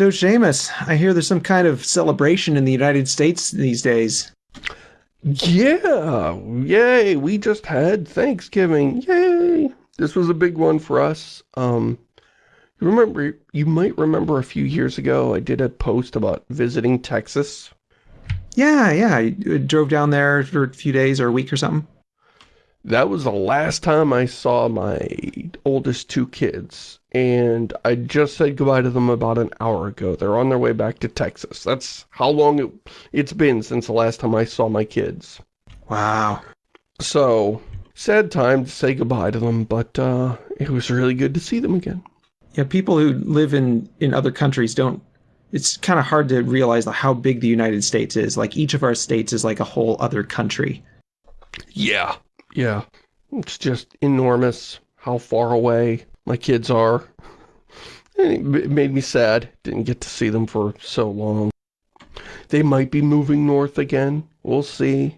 So, Shamus, I hear there's some kind of celebration in the United States these days. Yeah, yay, we just had Thanksgiving, yay. This was a big one for us. Um, you remember, you might remember a few years ago, I did a post about visiting Texas. Yeah, yeah, I drove down there for a few days or a week or something. That was the last time I saw my oldest two kids, and I just said goodbye to them about an hour ago. They're on their way back to Texas. That's how long it, it's been since the last time I saw my kids. Wow. So, sad time to say goodbye to them, but uh, it was really good to see them again. Yeah, people who live in, in other countries don't it's kind of hard to realize how big the United States is. Like each of our states is like a whole other country. Yeah, yeah. It's just enormous how far away my kids are. It made me sad. Didn't get to see them for so long. They might be moving north again. We'll see.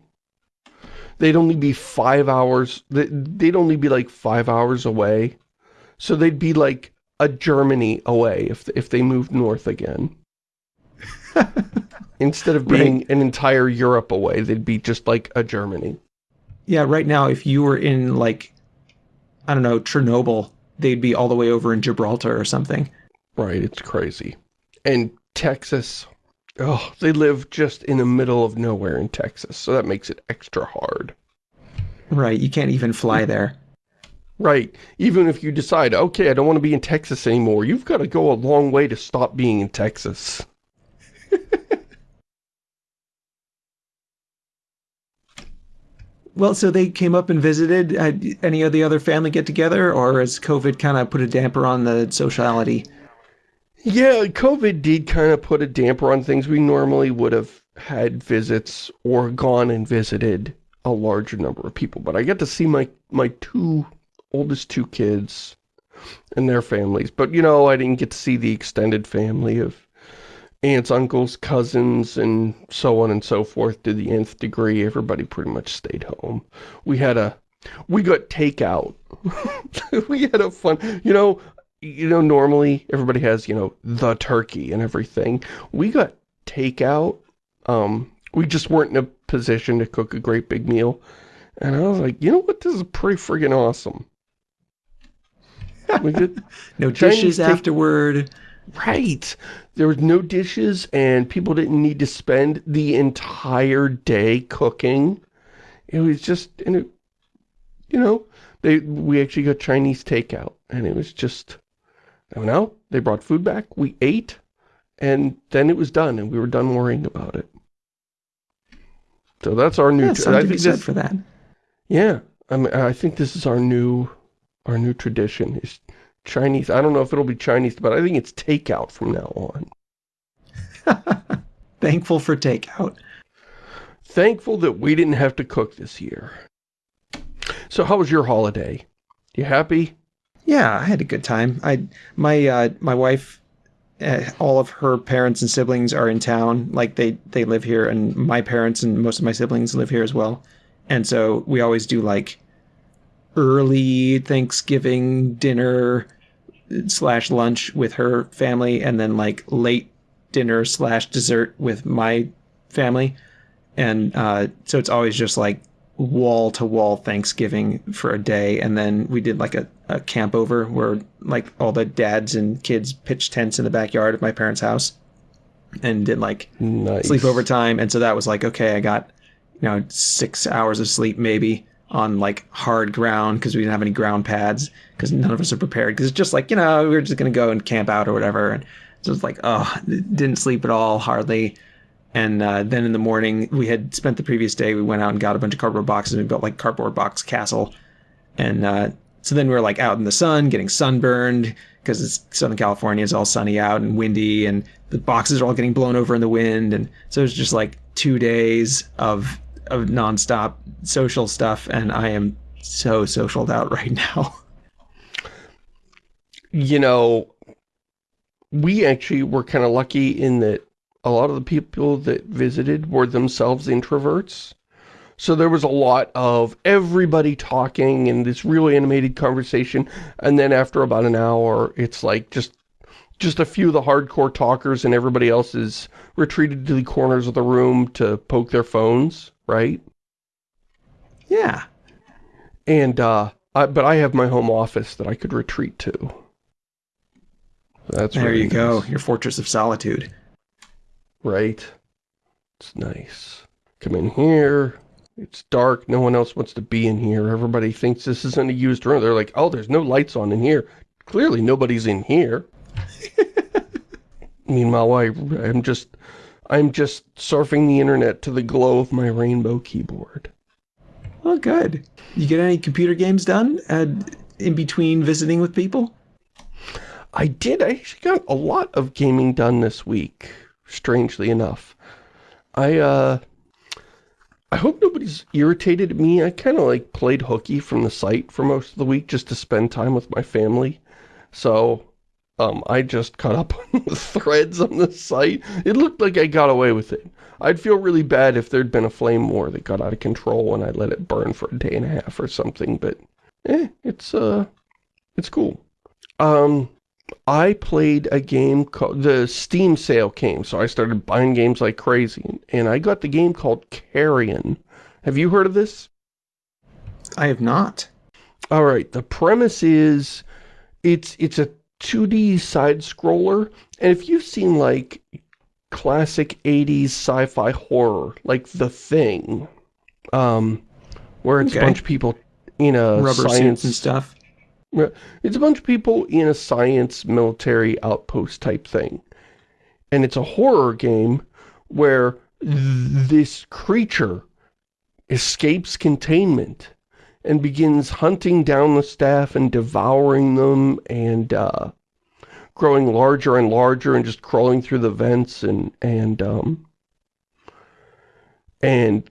They'd only be five hours. They'd only be like five hours away. So they'd be like a Germany away if, if they moved north again. Instead of being right. an entire Europe away, they'd be just like a Germany. Yeah, right now, if you were in, like, I don't know, Chernobyl, they'd be all the way over in Gibraltar or something. Right, it's crazy. And Texas, oh, they live just in the middle of nowhere in Texas, so that makes it extra hard. Right, you can't even fly there. Right, even if you decide, okay, I don't want to be in Texas anymore, you've got to go a long way to stop being in Texas. Well, so they came up and visited. Had any of the other family get together, or has COVID kind of put a damper on the sociality? Yeah, COVID did kind of put a damper on things. We normally would have had visits or gone and visited a larger number of people, but I get to see my my two oldest two kids and their families. But, you know, I didn't get to see the extended family of aunts, uncles, cousins, and so on and so forth to the nth degree. Everybody pretty much stayed home. We had a, we got takeout. we had a fun, you know, you know, normally everybody has, you know, the turkey and everything. We got takeout. Um, we just weren't in a position to cook a great big meal. And I was like, you know what? This is pretty friggin' awesome. We did no dishes afterward. Right. There was no dishes and people didn't need to spend the entire day cooking. It was just, and it, you know, they we actually got Chinese takeout and it was just, I don't know, they brought food back, we ate, and then it was done and we were done worrying about it. So that's our new... Yeah, something to be said for that. Yeah. I mean, I think this is our new, our new tradition is Chinese. I don't know if it'll be Chinese, but I think it's takeout from now on. Thankful for takeout. Thankful that we didn't have to cook this year. So how was your holiday? You happy? Yeah, I had a good time. I my uh, my wife, uh, all of her parents and siblings are in town. Like they they live here, and my parents and most of my siblings live here as well. And so we always do like early Thanksgiving dinner slash lunch with her family and then like late dinner slash dessert with my family. And uh, so it's always just like wall to wall Thanksgiving for a day. And then we did like a, a camp over where like all the dads and kids pitched tents in the backyard of my parents' house and did like nice. sleepover time. And so that was like, okay, I got, you know, six hours of sleep maybe on like hard ground because we didn't have any ground pads because none of us are prepared because it's just like you know we are just gonna go and camp out or whatever and so it's like oh didn't sleep at all hardly. And uh, then in the morning we had spent the previous day we went out and got a bunch of cardboard boxes and we built like cardboard box castle. And uh, so then we were like out in the sun getting sunburned because it's Southern California is all sunny out and windy and the boxes are all getting blown over in the wind and so it was just like two days of of nonstop social stuff, and I am so socialed out right now. You know, we actually were kind of lucky in that a lot of the people that visited were themselves introverts. So there was a lot of everybody talking and this really animated conversation. And then after about an hour, it's like just just a few of the hardcore talkers and everybody else is retreated to the corners of the room to poke their phones, right? Yeah. And, uh, I, but I have my home office that I could retreat to. That's There really you go. Your fortress of solitude. Right? It's nice. Come in here. It's dark. No one else wants to be in here. Everybody thinks this isn't a used room. They're like, oh, there's no lights on in here. Clearly nobody's in here. Meanwhile, I, I'm just, I'm just surfing the internet to the glow of my rainbow keyboard. Well, good. You get any computer games done uh, in between visiting with people? I did. I actually got a lot of gaming done this week, strangely enough. I, uh, I hope nobody's irritated at me. I kind of, like, played hooky from the site for most of the week just to spend time with my family. So, um, I just caught up on the threads on the site. It looked like I got away with it. I'd feel really bad if there'd been a flame war that got out of control and I let it burn for a day and a half or something, but, eh, it's, uh, it's cool. Um, I played a game called, the Steam sale came, so I started buying games like crazy, and I got the game called Carrion. Have you heard of this? I have not. Alright, the premise is, it's, it's a 2D side-scroller, and if you've seen, like, classic 80s sci-fi horror, like The Thing, um, where it's Okay. a bunch of people in a Rubber science and stuff. It's a bunch of people in a science military outpost type thing. And it's a horror game where th- this creature escapes containment and begins hunting down the staff and devouring them and uh, growing larger and larger and just crawling through the vents and and um, and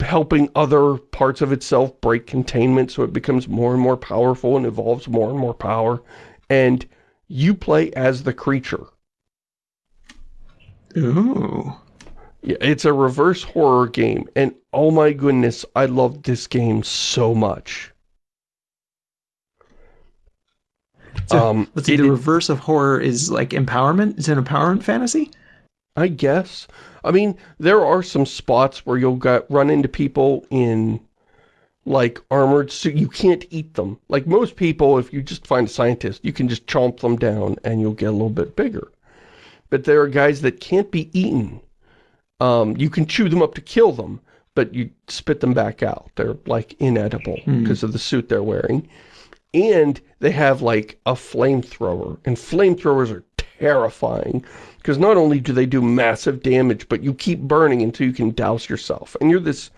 helping other parts of itself break containment so it becomes more and more powerful and evolves more and more power. And you play as the creature. Ooh. Yeah, it's a reverse horror game. And oh my goodness, I loved this game so much. So, Um, let's see, it- the reverse of horror is like empowerment? It's an empowerment fantasy? I guess. I mean, there are some spots where you'll get, run into people in, like, armored suit. You can't eat them. Like, most people, if you just find a scientist, you can just chomp them down and you'll get a little bit bigger. But there are guys that can't be eaten. Um, you can chew them up to kill them, but you spit them back out. They're, like, inedible because of the suit they're wearing. And they have, like, a flamethrower. And flamethrowers are terrifying because not only do they do massive damage, but you keep burning until you can douse yourself. And you're this,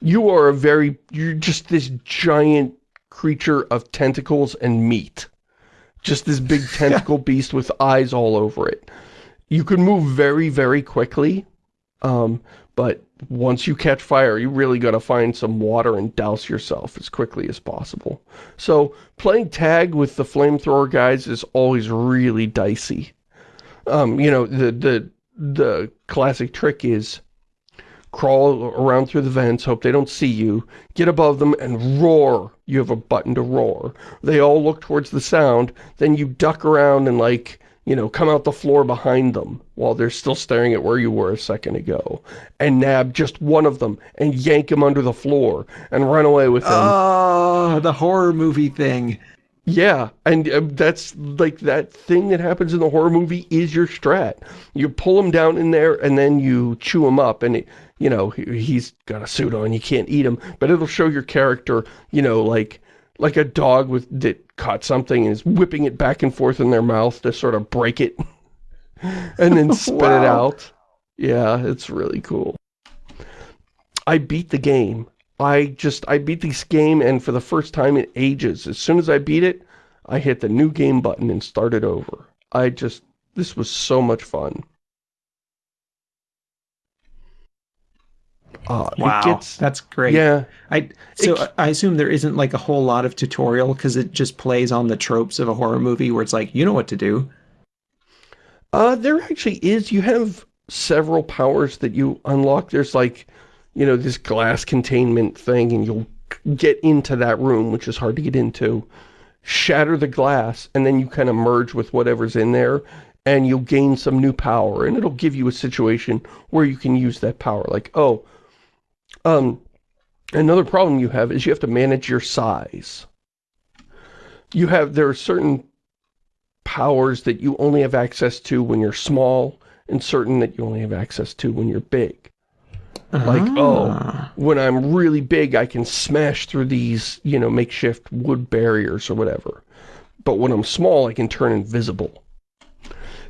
you are a very, you're just this giant creature of tentacles and meat. Just this big tentacle beast with eyes all over it. You can move very, very quickly, um, but once you catch fire, you really got to find some water and douse yourself as quickly as possible. So playing tag with the flamethrower guys is always really dicey. Um, you know, the, the, the classic trick is crawl around through the vents, hope they don't see you, get above them and roar. You have a button to roar. They all look towards the sound, then you duck around and like, you know, come out the floor behind them while they're still staring at where you were a second ago and nab just one of them and yank him under the floor and run away with him. Oh, the horror movie thing. Yeah, and uh, that's like that thing that happens in the horror movie is your strat. You pull him down in there and then you chew him up and, it, you know, he, he's got a suit on, you can't eat him, but it'll show your character, you know, like like a dog with that caught something and is whipping it back and forth in their mouth to sort of break it and then spit it out. Yeah, it's really cool. I beat the game. I just, I beat this game and for the first time in ages, as soon as I beat it, I hit the new game button and started over. I just, this was so much fun. Uh, Wow, gets, that's great. yeah, I so It- I assume there isn't like a whole lot of tutorial because it just plays on the tropes of a horror movie where it's like you know what to do. Uh, there actually is. You have several powers that you unlock. There's like, you know, this glass containment thing and you'll get into that room, which is hard to get into. shatter the glass, and then you kind of merge with whatever's in there, and you'll gain some new power, and it'll give you a situation where you can use that power. Like, oh, um, another problem you have is you have to manage your size. You have, there are certain powers that you only have access to when you're small, and certain that you only have access to when you're big. Like, oh, Ah. when I'm really big, I can smash through these, you know, makeshift wood barriers or whatever. But when I'm small, I can turn invisible.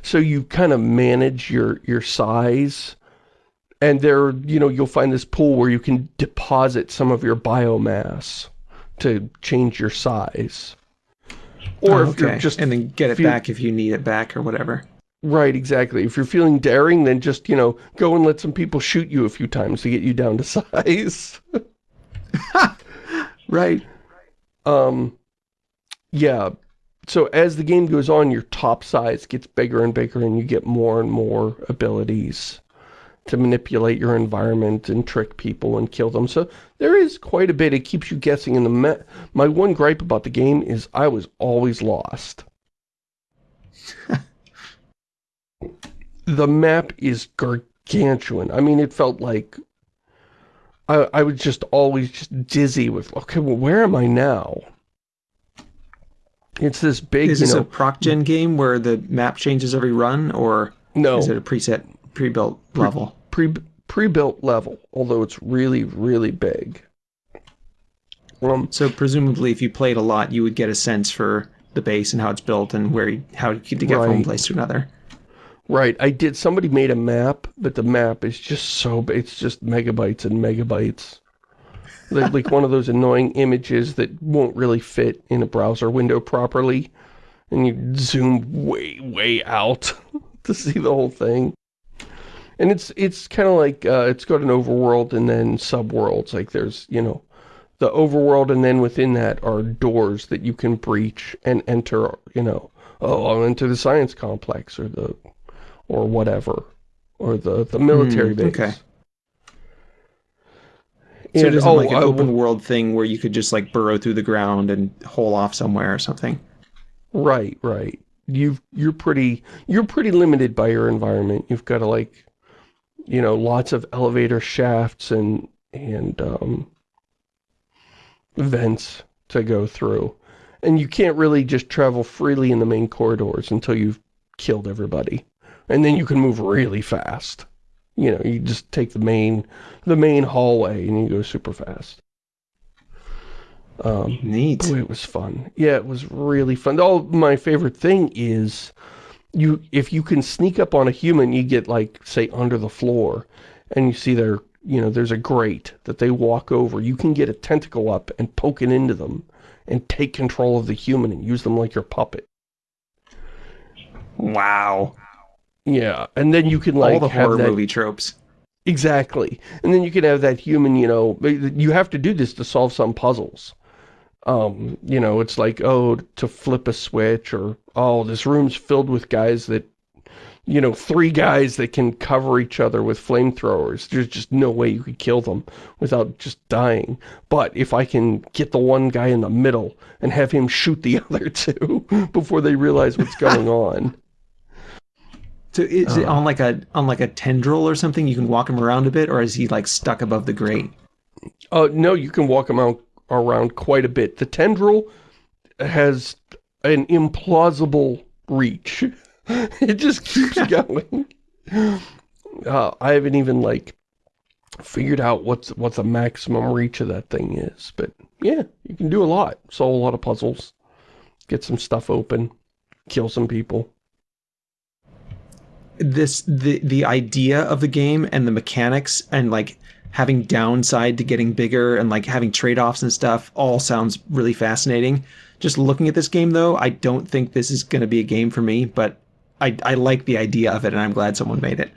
So you kind of manage your, your size. And there, you know, you'll find this pool where you can deposit some of your biomass to change your size. Or Oh, if you're just and then get it back if you need it back or whatever. Right, exactly. If you're feeling daring, then just, you know, go and let some people shoot you a few times to get you down to size. Right. Um, yeah. So as the game goes on, your top size gets bigger and bigger and you get more and more abilities to manipulate your environment and trick people and kill them. So there is quite a bit. It keeps you guessing. And the my one gripe about the game is I was always lost. the map is gargantuan. I mean, it felt like I, I was just always just dizzy with, okay, well, where am I now? It's this big, Is this know, a proc gen game where the map changes every run, or no, is it a preset, pre-built level? pre, pre-built level, although it's really, really big. Um, So presumably, if you played a lot, you would get a sense for the base and how it's built and where you, how to get from one place to another. right, I did, somebody made a map, but the map is just so, it's just megabytes and megabytes. Like, like one of those annoying images that won't really fit in a browser window properly, and you zoom way, way out to see the whole thing. And it's it's kind of like, uh, it's got an overworld and then subworlds, like there's, you know, the overworld and then within that are doors that you can breach and enter, you know, oh, I'll enter the science complex or the, or whatever, or the, the military Mm, base. okay. So it isn't oh, like an open will- world thing where you could just like burrow through the ground and hole off somewhere or something. Right, right. You've you're pretty you're pretty limited by your environment. You've got to like you know, lots of elevator shafts and and um vents to go through. And you can't really just travel freely in the main corridors until you've killed everybody. And then you can move really fast. You know, you just take the main the main hallway and you go super fast. Um Neat. Boy, it was fun. Yeah, it was really fun. Oh, my favorite thing is you if you can sneak up on a human, you get like say under the floor and you see their you know, there's a grate that they walk over. You can get a tentacle up and poke it into them and take control of the human and use them like your puppet. Wow. Yeah, and then you can like All the have horror that movie tropes. Exactly. And then you can have that human, you know, you have to do this to solve some puzzles. Um, you know, it's like, oh, to flip a switch or, oh, this room's filled with guys that, you know, three guys that can cover each other with flamethrowers. There's just no way you could kill them without just dying. But if I can get the one guy in the middle and have him shoot the other two before they realize what's going on. So is it Uh. on like a on like a tendril or something? You can walk him around a bit, or is he like stuck above the grate? Uh, no, you can walk him out around quite a bit. The tendril has an implausible reach. it just keeps going. Uh, I haven't even like figured out what's what the maximum reach of that thing is, but yeah, you can do a lot. Solve a lot of puzzles, get some stuff open, kill some people. This the the idea of the game and the mechanics and like having downside to getting bigger and like having trade-offs and stuff all sounds really fascinating. Just looking at this game though, I don't think this is going to be a game for me, but I I like the idea of it and I'm glad someone made it.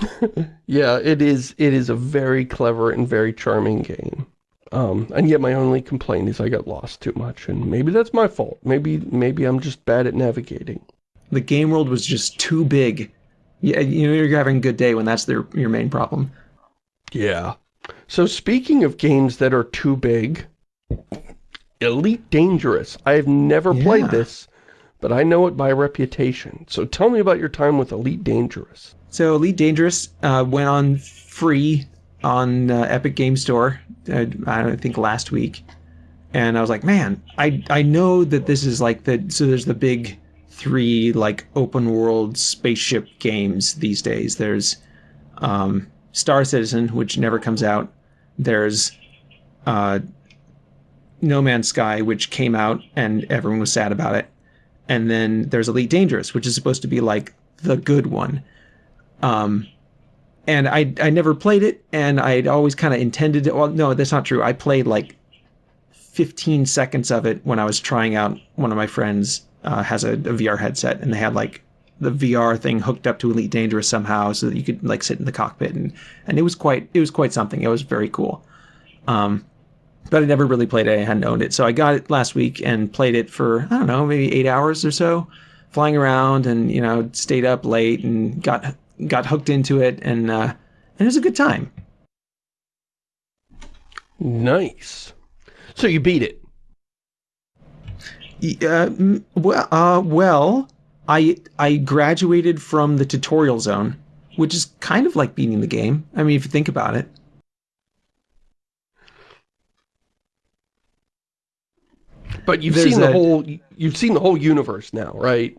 Yeah, it is. It is a very clever and very charming game. Um, and yet my only complaint is I got lost too much, and maybe that's my fault. Maybe maybe I'm just bad at navigating. The game world was just too big. Yeah, you know you're having a good day when that's their your main problem. Yeah. So speaking of games that are too big, Elite Dangerous. I have never Yeah. played this, but I know it by reputation. So tell me about your time with Elite Dangerous. So Elite Dangerous uh, went on free on uh, Epic Game Store. Uh, I don't think last week, and I was like, man, I I know that this is like the so there's the big three like open world spaceship games these days. There's um, Star Citizen, which never comes out. There's uh, No Man's Sky, which came out and everyone was sad about it. And then there's Elite Dangerous, which is supposed to be like the good one. Um, and I I never played it, and I'd always kind of intended to. Well, no, that's not true. I played like 15 seconds of it when I was trying out. One of my friends uh, has a, a VR headset, and they had like the VR thing hooked up to Elite Dangerous somehow, so that you could like sit in the cockpit, and and it was quite it was quite something. It was very cool. Um, but I never really played it. I hadn't owned it, so I got it last week and played it for I don't know, maybe eight hours or so, flying around and you know stayed up late and got got hooked into it, and uh, and it was a good time. Nice. So you beat it. Uh, well, uh, well, I I graduated from the tutorial zone, which is kind of like beating the game. I mean, if you think about it. But you've There's seen the a- whole you've seen the whole universe now, right?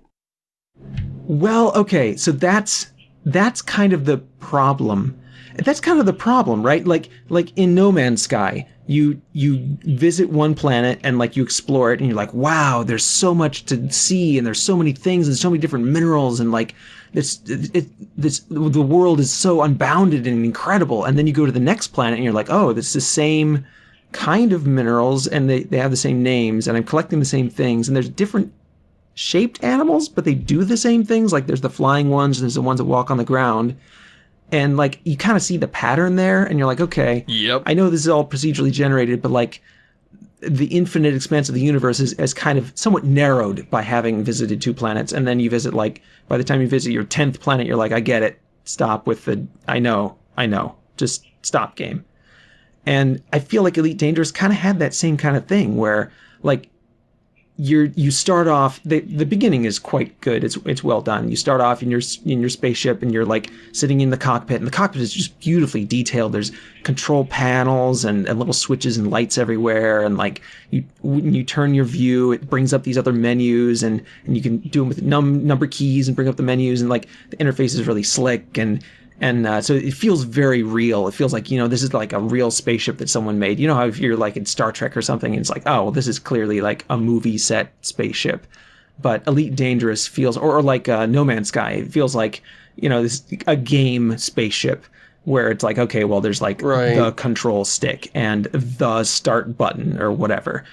Well, okay, so that's that's kind of the problem. That's kind of the problem, right? Like like in No Man's Sky, you you visit one planet and like you explore it and you're like, wow, there's so much to see and there's so many things and so many different minerals and like this it, this the world is so unbounded and incredible. And then you go to the next planet and you're like, oh, it's the same kind of minerals and they, they have the same names and I'm collecting the same things and there's different shaped animals, but they do the same things. Like there's the flying ones, and there's the ones that walk on the ground. And like you kind of see the pattern there, and you're like, okay, Yep. I know this is all procedurally generated, but like the infinite expanse of the universe is, is kind of somewhat narrowed by having visited two planets. And then you visit like by the time you visit your tenth planet, you're like, I get it. Stop with the I know, I know. Just stop game. And I feel like Elite Dangerous kind of had that same kind of thing where like you're you start off the the beginning is quite good. It's it's well done. You start off in your in your spaceship and you're like sitting in the cockpit and the cockpit is just beautifully detailed. There's control panels and, and little switches and lights everywhere and like you when you turn your view it brings up these other menus and and you can do them with num number keys and bring up the menus and like the interface is really slick and and uh, so it feels very real. It feels like you know this is like a real spaceship that someone made. You know how if you're like in Star Trek or something, and it's like oh well, this is clearly like a movie set spaceship. But Elite Dangerous feels, or, or like uh, No Man's Sky, it feels like you know this a game spaceship where it's like okay, well there's like Right. the control stick and the start button or whatever.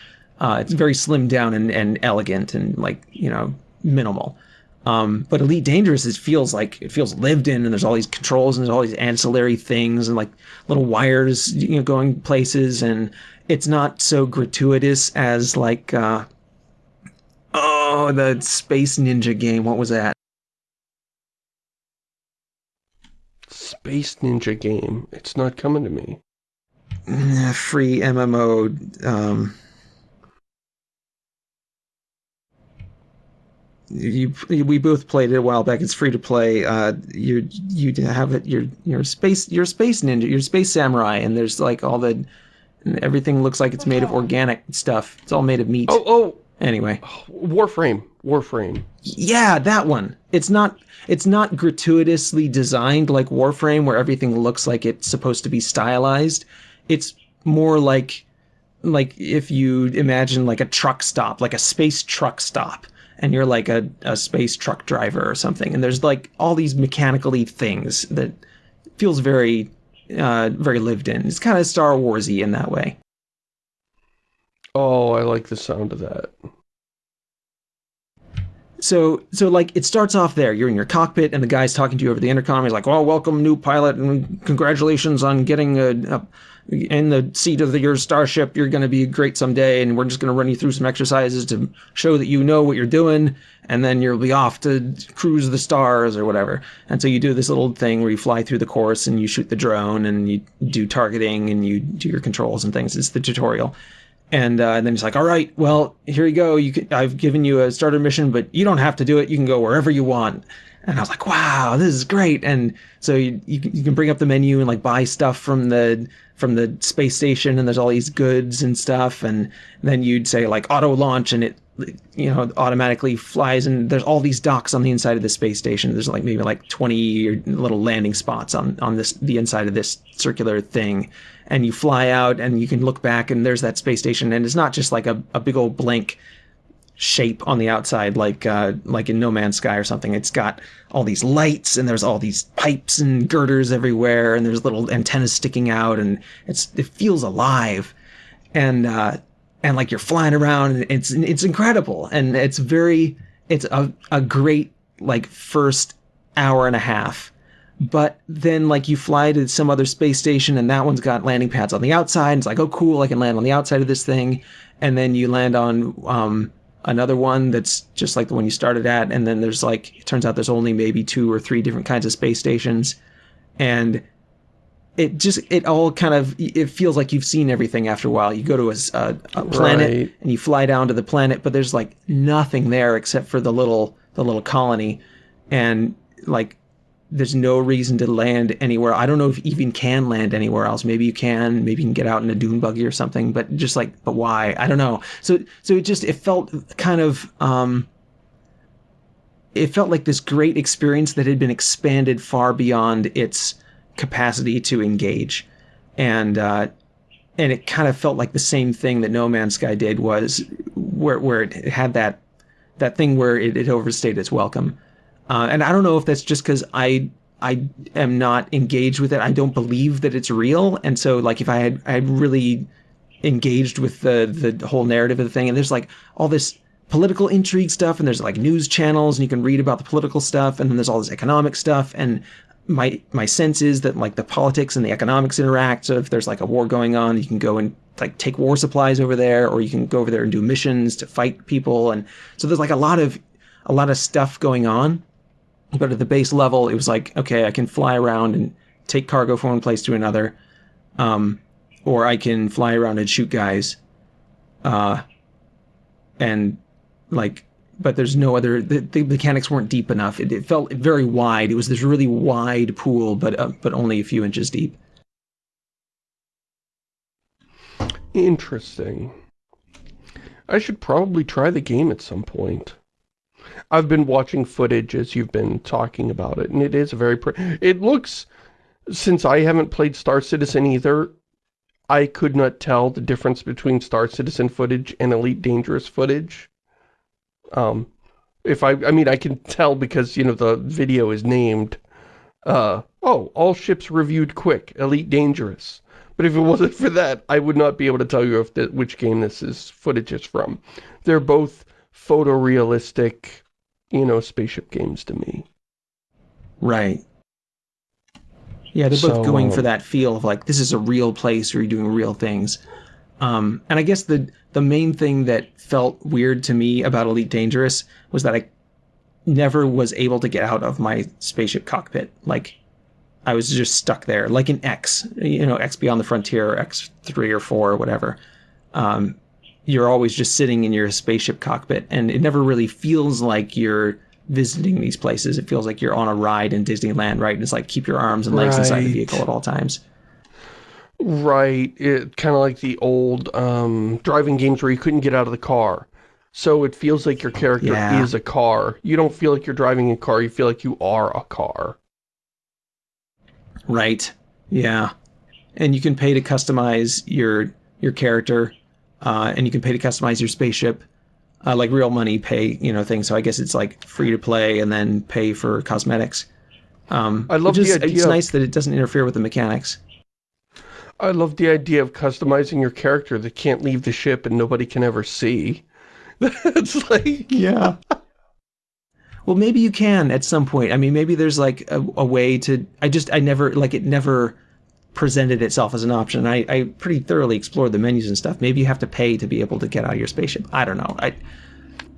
Uh, it's very slimmed down and, and elegant and like you know minimal. Um, but Elite Dangerous, it feels like it feels lived in, and there's all these controls and there's all these ancillary things and like little wires, you know, going places, and it's not so gratuitous as like uh, oh the Space Ninja game. What was that? Space Ninja game. It's not coming to me. Mm, Free MMO. Um, you we both played it a while back. It's free to play. Uh, you you have it. You're you're space. You're space ninja. You're space samurai, and there's like all the everything looks like it's made of organic stuff. It's all made of meat. Oh, oh, Anyway, Warframe. Warframe. yeah, that one. It's not it's not gratuitously designed like Warframe where everything looks like it's supposed to be stylized. It's more like like if you imagine like a truck stop, like a space truck stop, and you're like a, a space truck driver or something, and there's like all these mechanically things that feels very uh very lived in. It's kind of Star Warsy in that way. Oh, I like the sound of that. So, so like it starts off there. You're in your cockpit, and the guy's talking to you over the intercom. He's like, "Well, welcome, new pilot, and congratulations on getting a, a in the seat of the, your starship. You're going to be great someday, and we're just going to run you through some exercises to show that you know what you're doing, and then you'll be off to cruise the stars or whatever." And so you do this little thing where you fly through the course and you shoot the drone and you do targeting and you do your controls and things. It's the tutorial And, uh, and then he's like, "All right, well, here you go. You can, I've given you a starter mission, but you don't have to do it. You can go wherever you want." And I was like, "Wow, this is great!" And so you, you you can bring up the menu and like buy stuff from the from the space station, and there's all these goods and stuff. And then you'd say like auto launch, and it you know automatically flies and there's all these docks on the inside of the space station there's like maybe like 20 little landing spots on on this the inside of this circular thing and you fly out and you can look back and there's that space station and it's not just like a, a big old blank shape on the outside like uh, like in No Man's Sky or something. It's got all these lights and there's all these pipes and girders everywhere and there's little antennas sticking out and it's it feels alive. And uh, and like you're flying around and it's it's incredible. And it's very it's a, a great like first hour and a half. But then like you fly to some other space station and that one's got landing pads on the outside. And it's like oh cool i can land on the outside of this thing. And then you land on um, another one that's just like the one you started at and then there's like it turns out there's only maybe two or three different kinds of space stations and it just it all kind of it feels like you've seen everything after a while. You go to a, a, a planet right. and you fly down to the planet, but there's like nothing there except for the little the little colony, and like there's no reason to land anywhere. I don't know if you even can land anywhere else. Maybe you can. Maybe you can get out in a dune buggy or something. But just like, but why? I don't know. So so it just it felt kind of. um it felt like this great experience that had been expanded far beyond its capacity to engage, and uh, and it kind of felt like the same thing that No Man's Sky did was where where it had that that thing where it, it overstayed its welcome, uh, and I don't know if that's just because I I am not engaged with it. I don't believe that it's real, and so like if I had I had really engaged with the the whole narrative of the thing, and there's like all this political intrigue stuff and there's like news channels and you can read about the political stuff and then there's all this economic stuff and my my sense is that like the politics and the economics interact. So if there's like a war going on, you can go and like take war supplies over there, or you can go over there and do missions to fight people. And so there's like a lot of a lot of stuff going on. But at the base level, it was like okay, I can fly around and take cargo from one place to another, um, or I can fly around and shoot guys, uh, and like but there's no other. The, the mechanics weren't deep enough. It, it, felt very wide. It was this really wide pool, but uh, but only a few inches deep. Interesting. I should probably try the game at some point. I've been watching footage as you've been talking about it, and it is a very It looks, since I haven't played Star Citizen either, I could not tell the difference between Star Citizen footage and Elite Dangerous footage. Um, if I, I mean, I can tell because, you know, the video is named, uh, oh, all ships reviewed quick, Elite Dangerous. But if it wasn't for that, I would not be able to tell you if the, which game this is footage is from. They're both photorealistic, you know, spaceship games to me. Right. Yeah, they're so, both going um, for that feel of like, this is a real place where you're doing real things. Um, and I guess the the main thing that felt weird to me about Elite Dangerous was that I never was able to get out of my spaceship cockpit. Like I was just stuck there, like in X, you know, X Beyond the Frontier, or X three or four or whatever. Um, you're always just sitting in your spaceship cockpit, and it never really feels like you're visiting these places. It feels like you're on a ride in Disneyland, right? And it's like keep your arms and legs right. inside the vehicle at all times. Right, it kind of like the old um, driving games where you couldn't get out of the car. So it feels like your character yeah. is a car. You don't feel like you're driving a car, you feel like you are a car. Right, yeah. And you can pay to customize your your character, uh, and you can pay to customize your spaceship. Uh, like real money pay, you know, things. So I guess it's like free to play and then pay for cosmetics. Um, I love the idea. It's nice that it doesn't interfere with the mechanics. I love the idea of customizing your character that can't leave the ship and nobody can ever see. That's like... Yeah. well, maybe you can at some point. I mean, maybe there's like a, a, way to... I just, I never, like it never presented itself as an option. I, I pretty thoroughly explored the menus and stuff. Maybe you have to pay to be able to get out of your spaceship. I don't know. I,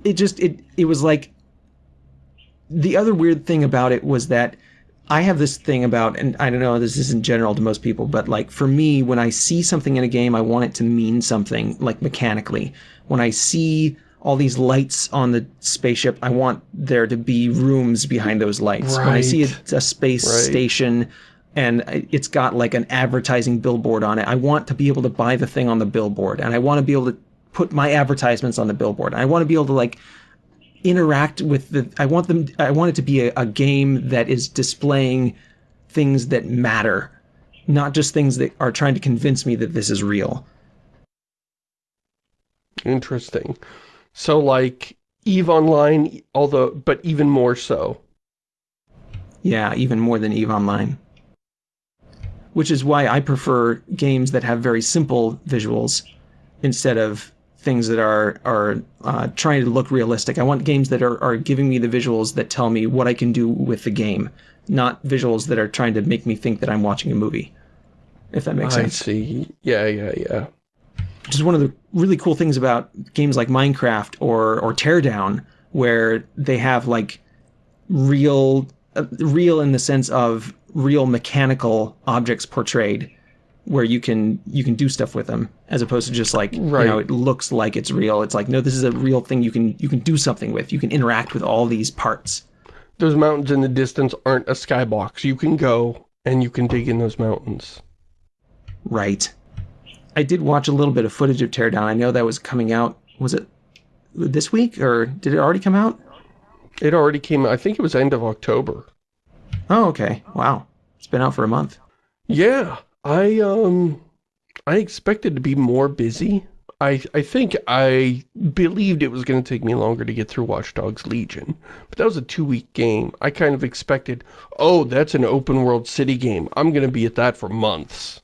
it just, it, it was like... The other weird thing about it was that I have this thing about, and I don't know, this isn't general to most people, but like for me, when I see something in a game, I want it to mean something, like mechanically. When I see all these lights on the spaceship, I want there to be rooms behind those lights. When I see a, a space Right. station and it's got like an advertising billboard on it, I want to be able to buy the thing on the billboard, and I want to be able to put my advertisements on the billboard. I want to be able to like interact with the i want them i want it to be a, a game that is displaying things that matter not just things that are trying to convince me that this is real Interesting. So, like, EVE Online, although, but even more so. yeah even more than eve online which is why i prefer games that have very simple visuals instead of things that are are uh, trying to look realistic i want games that are, are giving me the visuals that tell me what i can do with the game not visuals that are trying to make me think that i'm watching a movie if that makes I sense see. Yeah, yeah, yeah. which is one of the really cool things about games like Minecraft or or Teardown, where they have like real, uh, real in the sense of real mechanical objects portrayed, where you can you can do stuff with them, as opposed to just like Right. you know it looks like it's real. It's like no, this is a real thing you can you can do something with. You can interact with all these parts. Those mountains in the distance aren't a skybox. You can go and you can dig in those mountains. Right. I did watch a little bit of footage of Teardown. I know that was coming out. Was it this week or did it already come out? It already came, I think it was end of October. Oh, okay. Wow. It's been out for a month. Yeah, I, um, I expected to be more busy. I, I think I believed it was going to take me longer to get through Watch Dogs Legion, but that was a two-week game. I kind of expected, oh, that's an open-world city game. I'm going to be at that for months.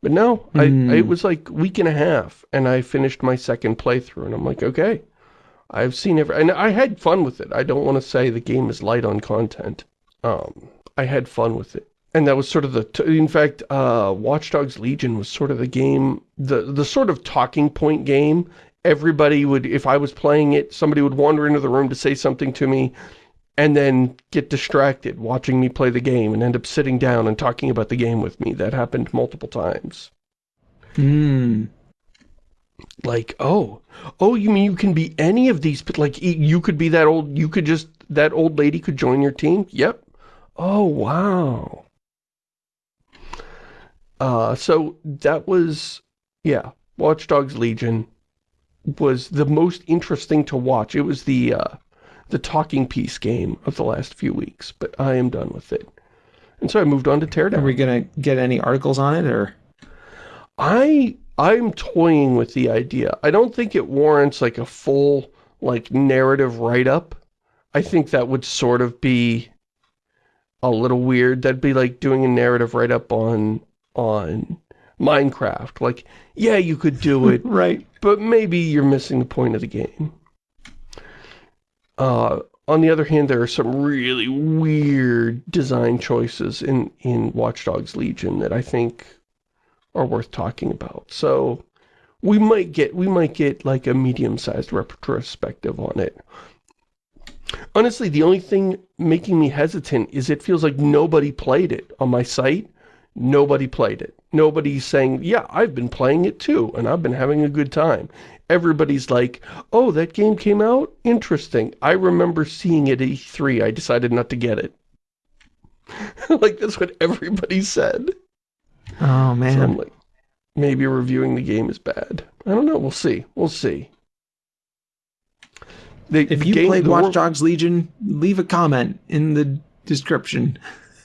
But no, I, it was like week and a half, and I finished my second playthrough, and I'm like, okay, I've seen every, and I had fun with it. I don't want to say the game is light on content. Um, I had fun with it. And that was sort of the, t in fact, uh, Watch Dogs Legion was sort of the game, the, the sort of talking point game. Everybody would, if I was playing it, somebody would wander into the room to say something to me and then get distracted watching me play the game and end up sitting down and talking about the game with me. That happened multiple times. Hmm. Like, oh, oh, you mean you can be any of these, but like, you could be that old, you could just, that old lady could join your team? Yep. Oh, wow. Uh, so that was, yeah, Watch Dogs Legion was the most interesting to watch. It was the, uh, the talking piece game of the last few weeks, but I am done with it. And so I moved on to Teardown. Are we gonna get any articles on it or? I I'm toying with the idea. I don't think it warrants like a full like narrative write-up. I think that would sort of be a little weird. That'd be like doing a narrative write-up on on Minecraft. Like, yeah, you could do it, Right. but maybe you're missing the point of the game. Uh, on the other hand, there are some really weird design choices in, in Watch Dogs Legion that I think are worth talking about. So we might get we might get like a medium-sized retrospective on it. Honestly, the only thing making me hesitant is it feels like nobody played it on my site. Nobody played it. Nobody's saying, yeah, I've been playing it too, and I've been having a good time. Everybody's like, oh, that game came out? Interesting. I remember seeing it at E3. I decided not to get it. like, that's what everybody said. Oh So man. like, maybe reviewing the game is bad. I don't know. We'll see. We'll see. The If you played Watch Dogs Legion, leave a comment in the description.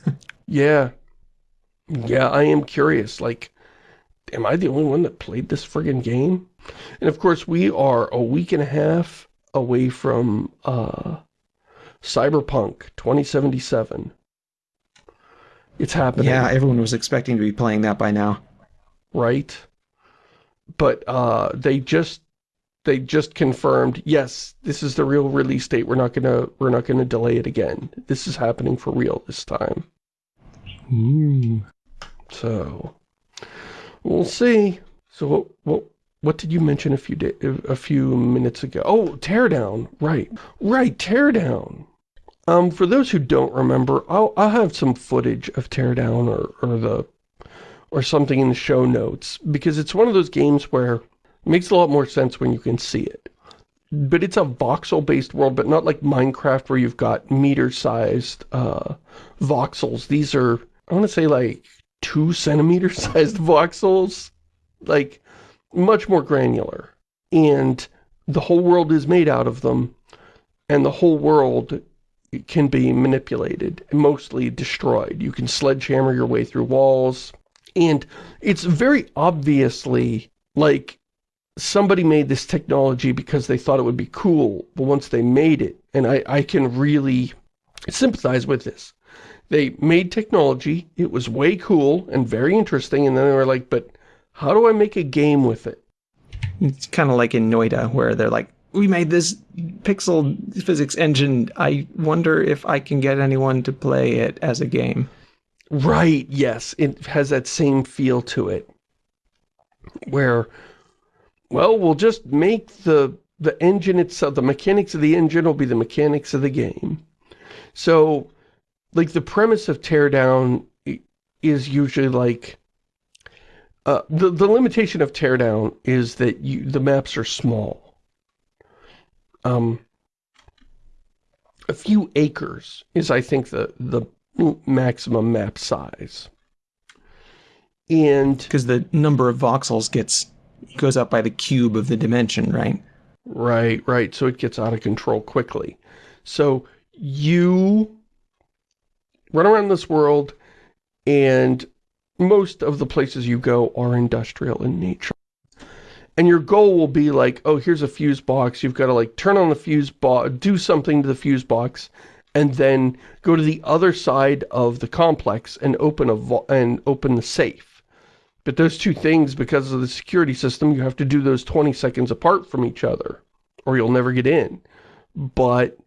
Yeah. Yeah, I am curious. Like, am I the only one that played this friggin' game? And of course, we are a week and a half away from uh, Cyberpunk 2077. It's happening. Yeah, everyone was expecting to be playing that by now. right? But uh, they just they just confirmed, yes, this is the real release date. We're not gonna we're not gonna delay it again. This is happening for real this time. Ooh. So we'll see. So what what what did you mention a few day, a few minutes ago? Oh, teardown. Right, right, teardown. Um, for those who don't remember, I'll, I'll have some footage of Teardown or, or the or something in the show notes because it's one of those games where makes a lot more sense when you can see it. But it's a voxel-based world, but not like Minecraft where you've got meter-sized uh, voxels. These are, I want to say like two centimeter sized voxels. Like, much more granular. And the whole world is made out of them. And the whole world can be manipulated, mostly destroyed. You can sledgehammer your way through walls. And it's very obviously like somebody made this technology because they thought it would be cool, but once they made it, and I, I can really sympathize with this. They made technology, it was way cool and very interesting, and then they were like, but how do I make a game with it? It's kind of like in Noita, where they're like, we made this pixel physics engine. I wonder if I can get anyone to play it as a game. Right, yes. It has that same feel to it. Where, well, we'll just make the the engine itself, the mechanics of the engine will be the mechanics of the game. So, like, the premise of Teardown is usually like, uh, the, the limitation of Teardown is that you, the maps are small. Um, a few acres is, I think, the, the maximum map size. And... Because the number of voxels gets goes up by the cube of the dimension, right? Right, right. So it gets out of control quickly. So you run around this world and most of the places you go are industrial in nature. And your goal will be like, oh, here's a fuse box. You've got to like turn on the fuse box, do something to the fuse box, and then go to the other side of the complex and open a and open the safe. But those two things, because of the security system, you have to do those 20 seconds apart from each other, or you'll never get in. But,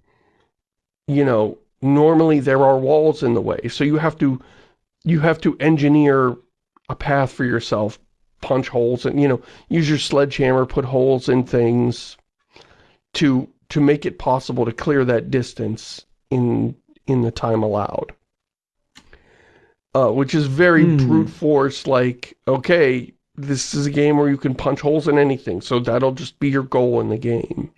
you know, normally there are walls in the way, so you have to you have to engineer a path for yourself, punch holes, and, you know, use your sledgehammer, put holes in things to to make it possible to clear that distance in in the time allowed. Uh, which is very mm. brute force, like, okay, this is a game where you can punch holes in anything, so that'll just be your goal in the game.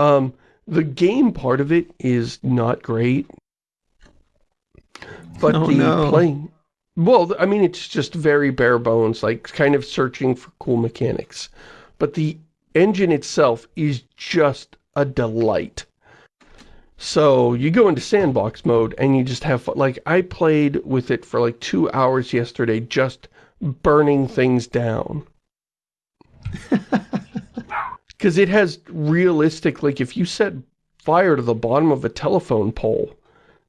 Um, the game part of it is not great. But oh, the no. playing... Well, I mean, it's just very bare bones, like kind of searching for cool mechanics. But the engine itself is just a delight. So you go into sandbox mode and you just have fun. Like I played with it for like two hours yesterday, just burning things down. Because it has realistic, like if you set fire to the bottom of a telephone pole,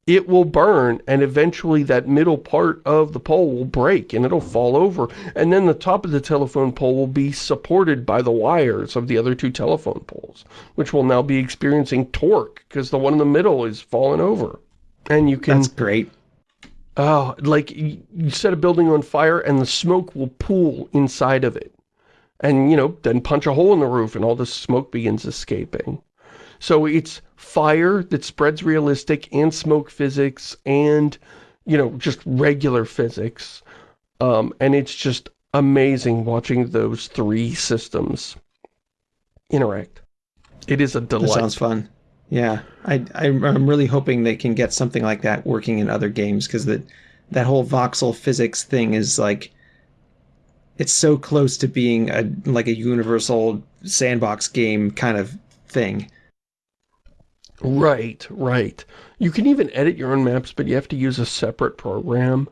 it will burn and eventually that middle part of the pole will break and it'll fall over. And then the top of the telephone pole will be supported by the wires of the other two telephone poles which will now be experiencing torque because the one in the middle is falling over. And you can that's great. Oh like you set a building on fire and the smoke will pool inside of it. And you know then punch a hole in the roof and all the smoke begins escaping. So it's fire that spreads realistic and smoke physics and, you know, just regular physics. Um, and it's just amazing watching those three systems interact. It is a delight. That sounds fun. Yeah, I, I, am really hoping they can get something like that working in other games because that that whole voxel physics thing is like it's so close to being a like a universal sandbox game kind of thing. Right, right. You can even edit your own maps, but you have to use a separate program.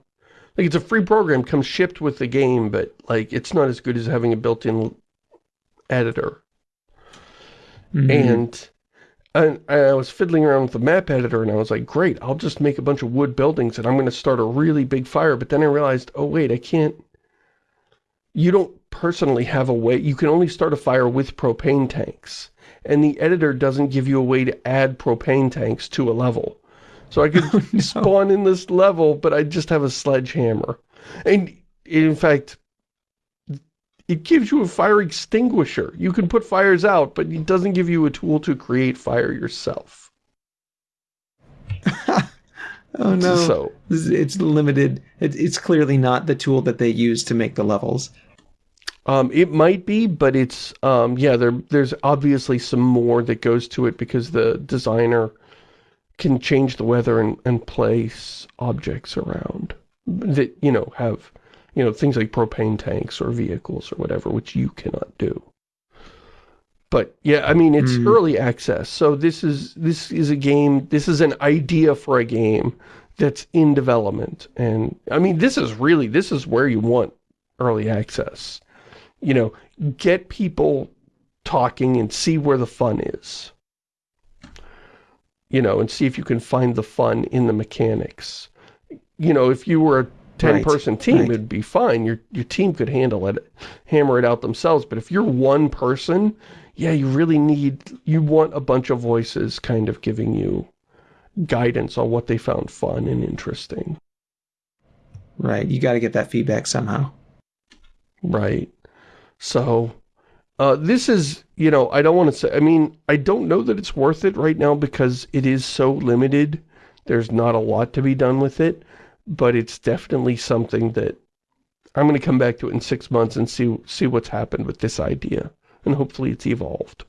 Like, it's a free program, comes shipped with the game, but, like, it's not as good as having a built-in editor. Mm -hmm. And, and I was fiddling around with the map editor, and I was like, great, I'll just make a bunch of wood buildings, and I'm going to start a really big fire. But then I realized, oh, wait, I can't... You don't personally have a way... You can only start a fire with propane tanks and the editor doesn't give you a way to add propane tanks to a level. So I could oh, no. spawn in this level, but I just have a sledgehammer. And in fact, it gives you a fire extinguisher. You can put fires out, but it doesn't give you a tool to create fire yourself. Oh no! So it's limited. It's clearly not the tool that they use to make the levels. Um, it might be, but it's, um, yeah, there, there's obviously some more that goes to it because the designer can change the weather and, and place objects around that, you know, have, you know, things like propane tanks or vehicles or whatever, which you cannot do. But yeah, I mean, it's mm. early access. So this is, this is a game, this is an idea for a game that's in development. And I mean, this is really, this is where you want early access you know, get people talking and see where the fun is. You know, and see if you can find the fun in the mechanics. You know, if you were a 10-person right. team, right. it'd be fine. Your, your team could handle it, hammer it out themselves. But if you're one person, yeah, you really need, you want a bunch of voices kind of giving you guidance on what they found fun and interesting. Right, you got to get that feedback somehow. Right. So, uh, this is, you know, I don't want to say, I mean, I don't know that it's worth it right now because it is so limited. There's not a lot to be done with it, but it's definitely something that I'm going to come back to it in six months and see, see what's happened with this idea. And hopefully it's evolved.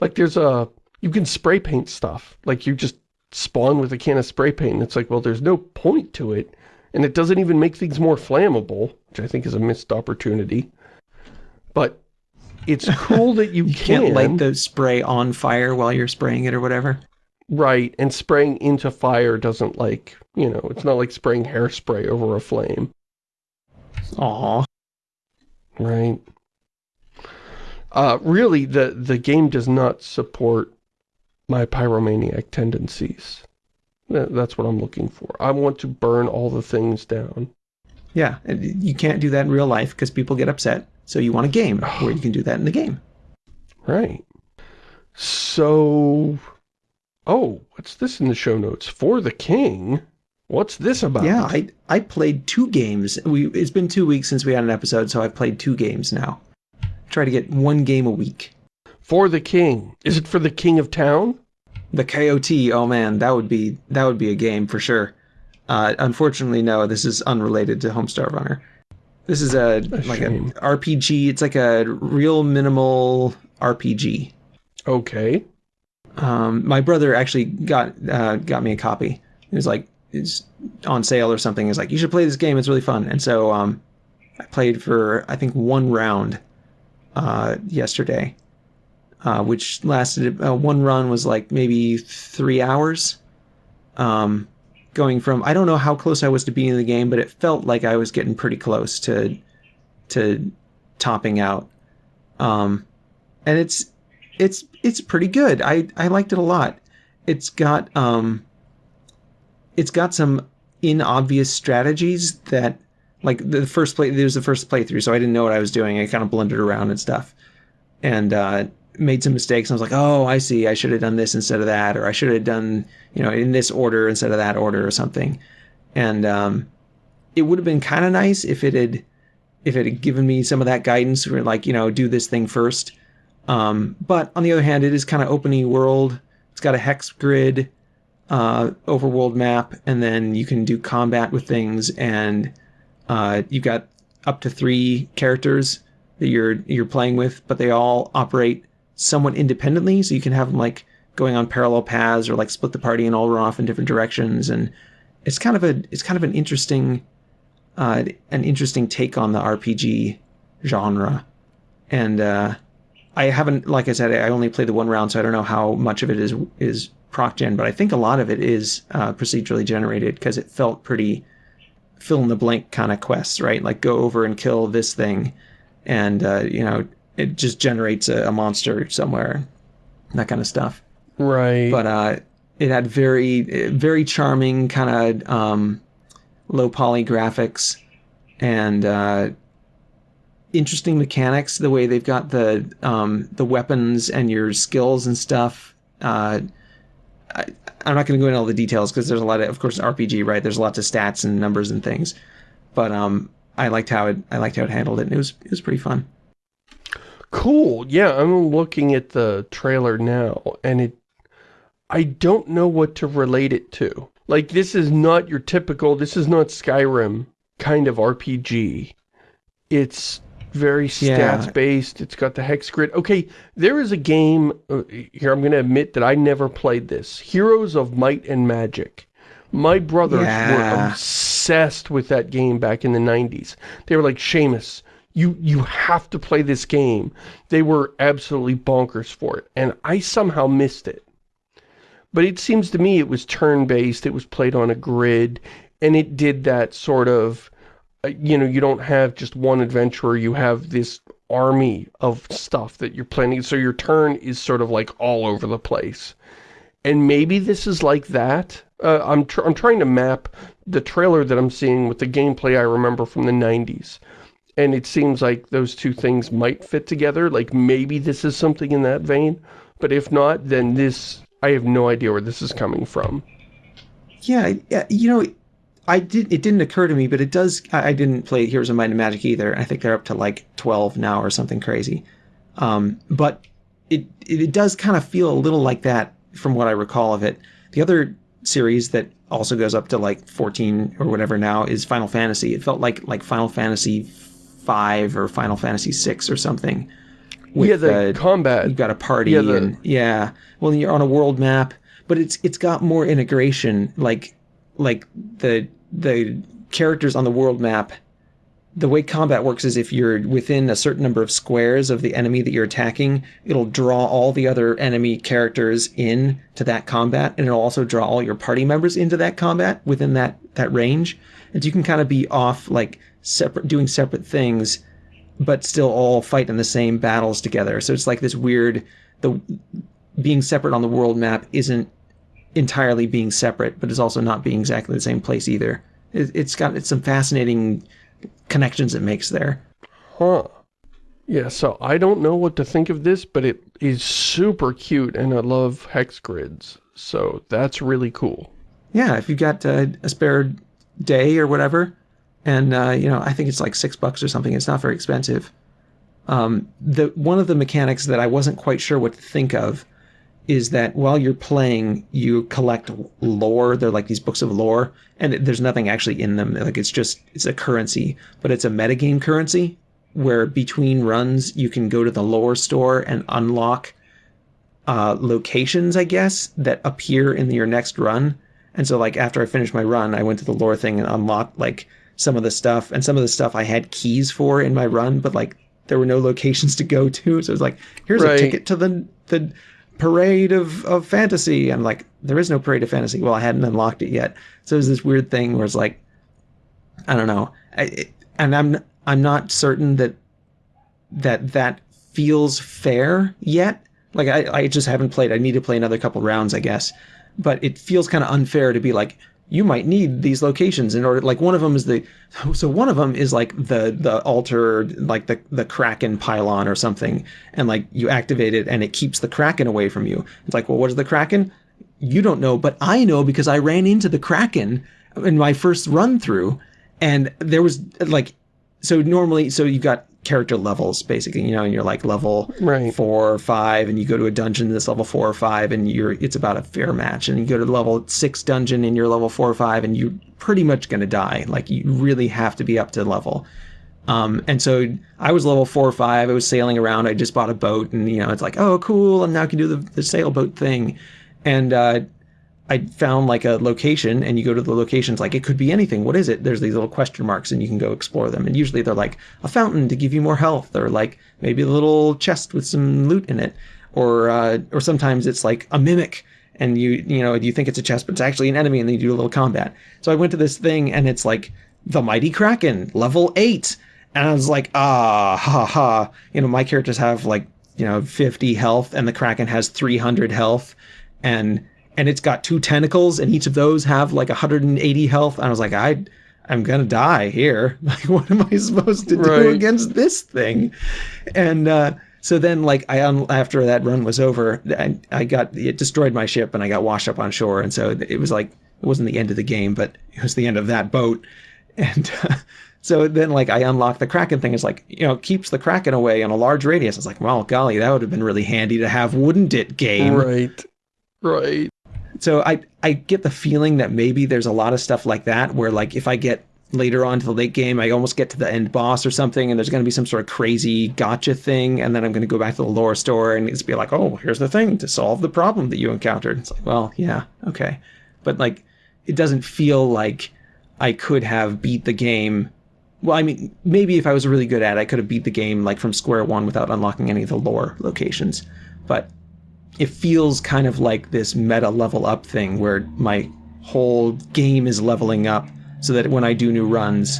Like there's a, you can spray paint stuff. Like you just spawn with a can of spray paint. And it's like, well, there's no point to it. And it doesn't even make things more flammable, which I think is a missed opportunity. But it's cool that you, you can. can't light the spray on fire while you're spraying it or whatever. Right, and spraying into fire doesn't like, you know, it's not like spraying hairspray over a flame. Aww. Right. Uh, really, the, the game does not support my pyromaniac tendencies. That's what I'm looking for. I want to burn all the things down. Yeah, you can't do that in real life because people get upset. So you want a game where you can do that in the game. Right. So, oh, what's this in the show notes? For the King? What's this about? Yeah, I I played two games. We It's been two weeks since we had an episode, so I've played two games now. Try to get one game a week. For the King. Is it for the King of Town? The KOT, oh man, that would be that would be a game for sure. Uh, unfortunately, no, this is unrelated to Homestar Runner. This is a, a like shame. a RPG. It's like a real minimal RPG. Okay. Um, my brother actually got uh, got me a copy. It was like, it's on sale or something. He's like, you should play this game. It's really fun. And so um, I played for I think one round uh, yesterday, uh, which lasted. Uh, one run was like maybe three hours. Um, going from I don't know how close I was to being in the game, but it felt like I was getting pretty close to to topping out. Um, and it's it's it's pretty good. I I liked it a lot. It's got um it's got some in obvious strategies that like the first play there was the first playthrough, so I didn't know what I was doing. I kind of blundered around and stuff. And uh made some mistakes. I was like, oh, I see. I should have done this instead of that, or I should have done, you know, in this order instead of that order or something. And um, it would have been kind of nice if it had, if it had given me some of that guidance, for like, you know, do this thing first. Um, but on the other hand, it is kind of open world. It's got a hex grid, uh, overworld map, and then you can do combat with things, and uh, you've got up to three characters that you're you're playing with, but they all operate somewhat independently, so you can have them like going on parallel paths or like split the party and all run off in different directions. And it's kind of a it's kind of an interesting uh, an interesting take on the RPG genre. And uh, I haven't, like I said, I only played the one round, so I don't know how much of it is is proc gen, but I think a lot of it is uh, procedurally generated because it felt pretty fill in the blank kind of quests, right? Like go over and kill this thing, and uh, you know it just generates a, a monster somewhere, that kind of stuff. Right. But uh, it had very, very charming kind of um, low poly graphics and uh, interesting mechanics. The way they've got the um, the weapons and your skills and stuff. Uh, I, am not going to go into all the details because there's a lot of, of course, RPG, right? There's lots of stats and numbers and things. But um, I liked how it, I liked how it handled it. And it was, it was pretty fun. Cool. Yeah, I'm looking at the trailer now, and it I don't know what to relate it to. Like, this is not your typical, this is not Skyrim kind of RPG. It's very stats-based. It's got the hex grid. Okay, there is a game, uh, here I'm going to admit that I never played this. Heroes of Might and Magic. My brothers yeah. were obsessed with that game back in the 90s. They were like, Shamus, you, you have to play this game. They were absolutely bonkers for it. And I somehow missed it. But it seems to me it was turn-based, it was played on a grid, and it did that sort of, uh, you know, you don't have just one adventurer, you have this army of stuff that you're planning, so your turn is sort of like all over the place. And maybe this is like that. Uh, I'm, tr I'm trying to map the trailer that I'm seeing with the gameplay I remember from the 90s. And it seems like those two things might fit together, like maybe this is something in that vein. But if not, then this I have no idea where this is coming from. Yeah, you know, I did. It didn't occur to me, but it does. I, didn't play Heroes of Might and Magic either. I think they're up to like twelve now or something crazy. Um, but it, it it does kind of feel a little like that from what I recall of it. The other series that also goes up to like fourteen or whatever now is Final Fantasy. It felt like like Final Fantasy five or Final Fantasy six or something with, yeah, the uh, combat. You've got a party yeah, the... and yeah. Well, you're on a world map, but it's it's got more integration. Like like the the characters on the world map. The way combat works is if you're within a certain number of squares of the enemy that you're attacking, it'll draw all the other enemy characters in to that combat, and it'll also draw all your party members into that combat within that that range. And you can kind of be off like separate, doing separate things but still all fight in the same battles together. So it's like this weird, the being separate on the world map isn't entirely being separate, but it's also not being exactly the same place either. It, it's got it's some fascinating connections it makes there. Huh. Yeah, so I don't know what to think of this, but it is super cute, and I love hex grids. So that's really cool. Yeah, if you've got uh, a spare day or whatever, and uh, you know I think it's like six bucks or something. It's not very expensive. Um, the one of the mechanics that I wasn't quite sure what to think of is that while you're playing, you collect lore. They're like these books of lore, and there's nothing actually in them. Like it's just it's a currency, but it's a metagame currency where between runs you can go to the lore store and unlock uh, locations, I guess, that appear in your next run. And so, like after I finished my run, I went to the lore thing and unlocked like some of the stuff, and some of the stuff I had keys for in my run, but like there were no locations to go to. So it was like, here's right. a ticket to the the parade of, of fantasy. I'm like, there is no parade of fantasy. Well, I hadn't unlocked it yet. So it was this weird thing where it's like, I don't know. I, it, and I'm I'm not certain that that that feels fair yet. Like I, I just haven't played. I need to play another couple rounds, I guess. But it feels kind of unfair to be like, you might need these locations in order like one of them is the so one of them is like the the altar like the the kraken pylon or something and like you activate it and it keeps the kraken away from you. It's like well what is the kraken? You don't know but i know because i ran into the kraken in my first run through and there was like so normally so you've got character levels basically you know and you're like level right. four or five and you go to a dungeon that's level four or five and you're it's about a fair match and you go to level six dungeon and you're level four or five and you're pretty much going to die like you really have to be up to level um, and so I was level four or five. I was sailing around. I just bought a boat, and you know, it's like, oh, cool! And now I can do the, the sailboat thing. And uh, I found like a location and you go to the locations like it could be anything. What is it? There's these little question marks and you can go explore them. And usually they're like a fountain to give you more health or like maybe a little chest with some loot in it. Or uh, or sometimes it's like a mimic and you you know you think it's a chest but it's actually an enemy and then you do a little combat. So I went to this thing and it's like the mighty kraken level 8 and I was like ah ha ha you know my characters have like you know 50 health and the kraken has 300 health and and it's got two tentacles and each of those have like 180 health. And I was like, I, I'm gonna die here. Like, what am I supposed to right. do against this thing? And uh, so then, like, I after that run was over, I, I got it destroyed my ship and I got washed up on shore. And so it was like it wasn't the end of the game, but it was the end of that boat. And uh, so then, like, I unlocked the Kraken thing. It's like, you know, keeps the Kraken away on a large radius. It's like, well, golly, that would have been really handy to have, wouldn't it, game? Right. Right. So I I get the feeling that maybe there's a lot of stuff like that where like if I get later on to the late game, I almost get to the end boss or something, and there's going to be some sort of crazy gotcha thing, and then I'm going to go back to the lore store and it's be like, oh, here's the thing to solve the problem that you encountered. It's like, well, yeah, okay, but like, it doesn't feel like I could have beat the game. Well, I mean, maybe if I was really good at it, I could have beat the game like from square one without unlocking any of the lore locations, but it feels kind of like this meta level up thing where my whole game is leveling up so that when I do new runs,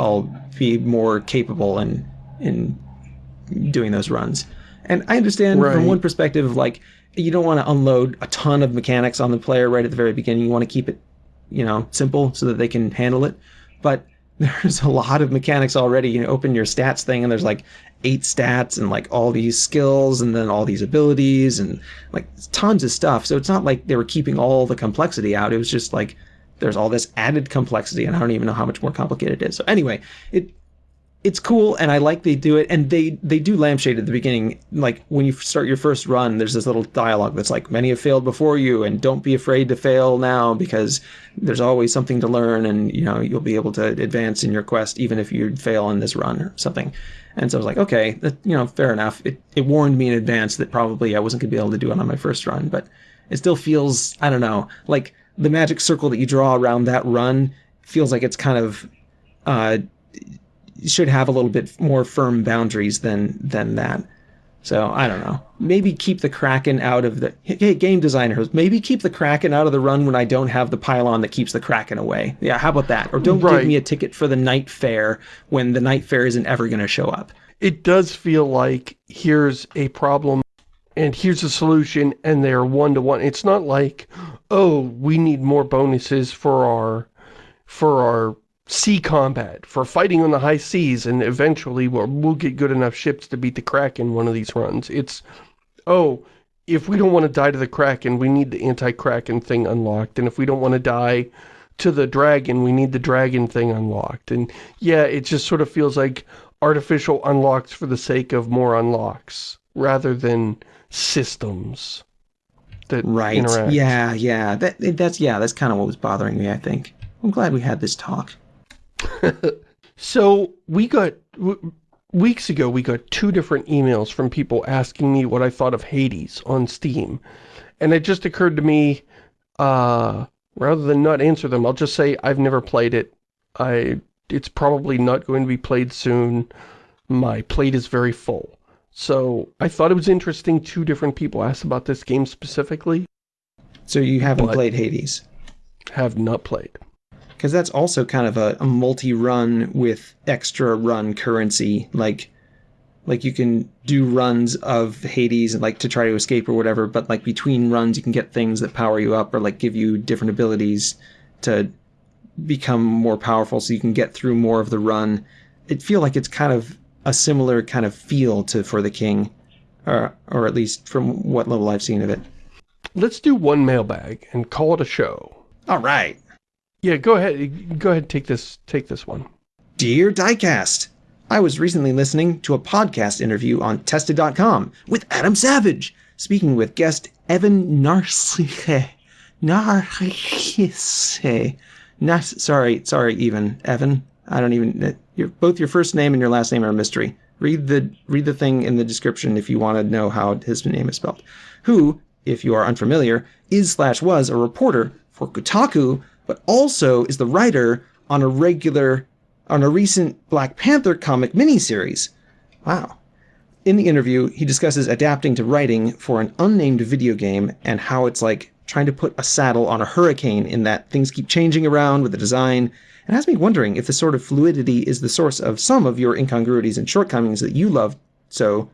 I'll be more capable in in doing those runs. And I understand right. from one perspective, like you don't want to unload a ton of mechanics on the player right at the very beginning. You want to keep it, you know, simple so that they can handle it. But there's a lot of mechanics already. You know, open your stats thing and there's like eight stats and like all these skills and then all these abilities and like tons of stuff. So it's not like they were keeping all the complexity out. It was just like there's all this added complexity and I don't even know how much more complicated it is. So anyway, it it's cool and I like they do it and they they do lampshade at the beginning. Like when you start your first run there's this little dialogue that's like many have failed before you and don't be afraid to fail now because there's always something to learn and you know you'll be able to advance in your quest even if you fail in this run or something. And so I was like okay that, you know fair enough. It, it warned me in advance that probably I wasn't going to be able to do it on my first run but it still feels I don't know like the magic circle that you draw around that run feels like it's kind of uh, should have a little bit more firm boundaries than than that. So I don't know. Maybe keep the Kraken out of the hey game designers. Maybe keep the Kraken out of the run when I don't have the pylon that keeps the Kraken away. Yeah, how about that? Or don't right. give me a ticket for the night fair when the night fair isn't ever going to show up. It does feel like here's a problem and here's a solution and they're one to one. It's not like, oh, we need more bonuses for our for our sea combat, for fighting on the high seas, and eventually we'll, we'll get good enough ships to beat the Kraken one of these runs. It's, oh, if we don't want to die to the Kraken, we need the anti-Kraken thing unlocked, and if we don't want to die to the dragon, we need the dragon thing unlocked. And yeah, it just sort of feels like artificial unlocks for the sake of more unlocks, rather than systems that right. interact. Yeah, yeah. That that's yeah, that's kind of what was bothering me, I think. I'm glad we had this talk. so, we got weeks ago we got two different emails from people asking me what I thought of Hades on Steam. And it just occurred to me uh rather than not answer them, I'll just say I've never played it. I it's probably not going to be played soon. My plate is very full. So I thought it was interesting two different people asked about this game specifically. So you haven't played Hades? Have not played. Because that's also kind of a, a multi-run with extra run currency. Like, like you can do runs of Hades and like to try to escape or whatever, but like between runs you can get things that power you up or like give you different abilities to become more powerful so you can get through more of the run. It feel like it's kind of a similar kind of feel to For the King, or, or at least from what little I've seen of it. Let's do one mailbag and call it a show. All right. Yeah, go ahead. Go ahead. Take this. Take this one. Dear Diecast, I was recently listening to a podcast interview on Tested.com with Adam Savage, speaking with guest Evan Narcisse. Narcisse. Nas sorry, sorry, even Evan. I don't even your, both your first name and your last name are a mystery. Read the read the thing in the description if you want to know how his name is spelled. Who, if you are unfamiliar, is slash was a reporter for Kotaku, but also is the writer on a regular on a recent Black Panther comic miniseries. Wow. In the interview, he discusses adapting to writing for an unnamed video game and how it's like trying to put a saddle on a hurricane in that things keep changing around with the design and has me wondering if the sort of fluidity is the source of some of your incongruities and shortcomings that you love so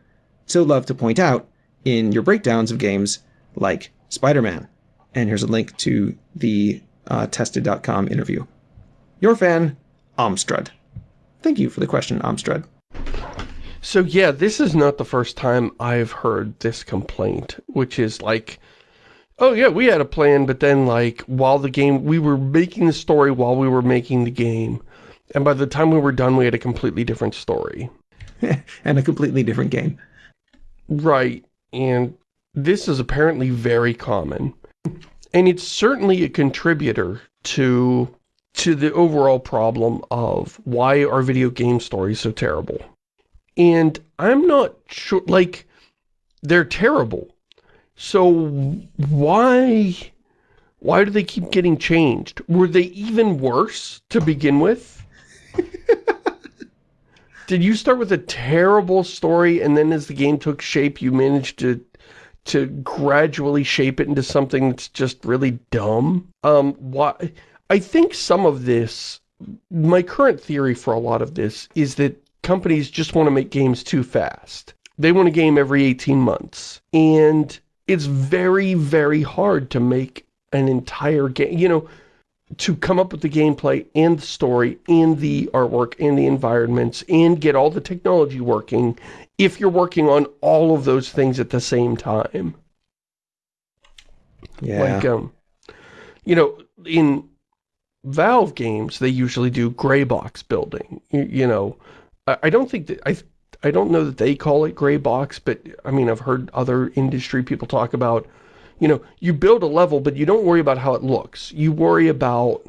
so love to point out in your breakdowns of games like Spider-Man. And here's a link to the uh, tested.com interview. Your fan, Amstrad. Thank you for the question, Amstrad. So yeah, this is not the first time I've heard this complaint, which is like, oh yeah, we had a plan, but then like while the game, we were making the story while we were making the game. And by the time we were done, we had a completely different story. and a completely different game. Right. And this is apparently very common. And it's certainly a contributor to to the overall problem of why are video game stories so terrible. And I'm not sure, like, they're terrible. So why, why do they keep getting changed? Were they even worse to begin with? Did you start with a terrible story and then as the game took shape, you managed to to gradually shape it into something that's just really dumb? Um, why? I think some of this, my current theory for a lot of this is that companies just want to make games too fast. They want a game every 18 months. And it's very, very hard to make an entire game, you know, to come up with the gameplay and the story and the artwork and the environments and get all the technology working if you're working on all of those things at the same time. Yeah. Like, um, you know, in Valve games, they usually do gray box building. You, you know, I, I, don't think that, I, I don't know that they call it gray box, but I mean, I've heard other industry people talk about, you know, you build a level, but you don't worry about how it looks. You worry about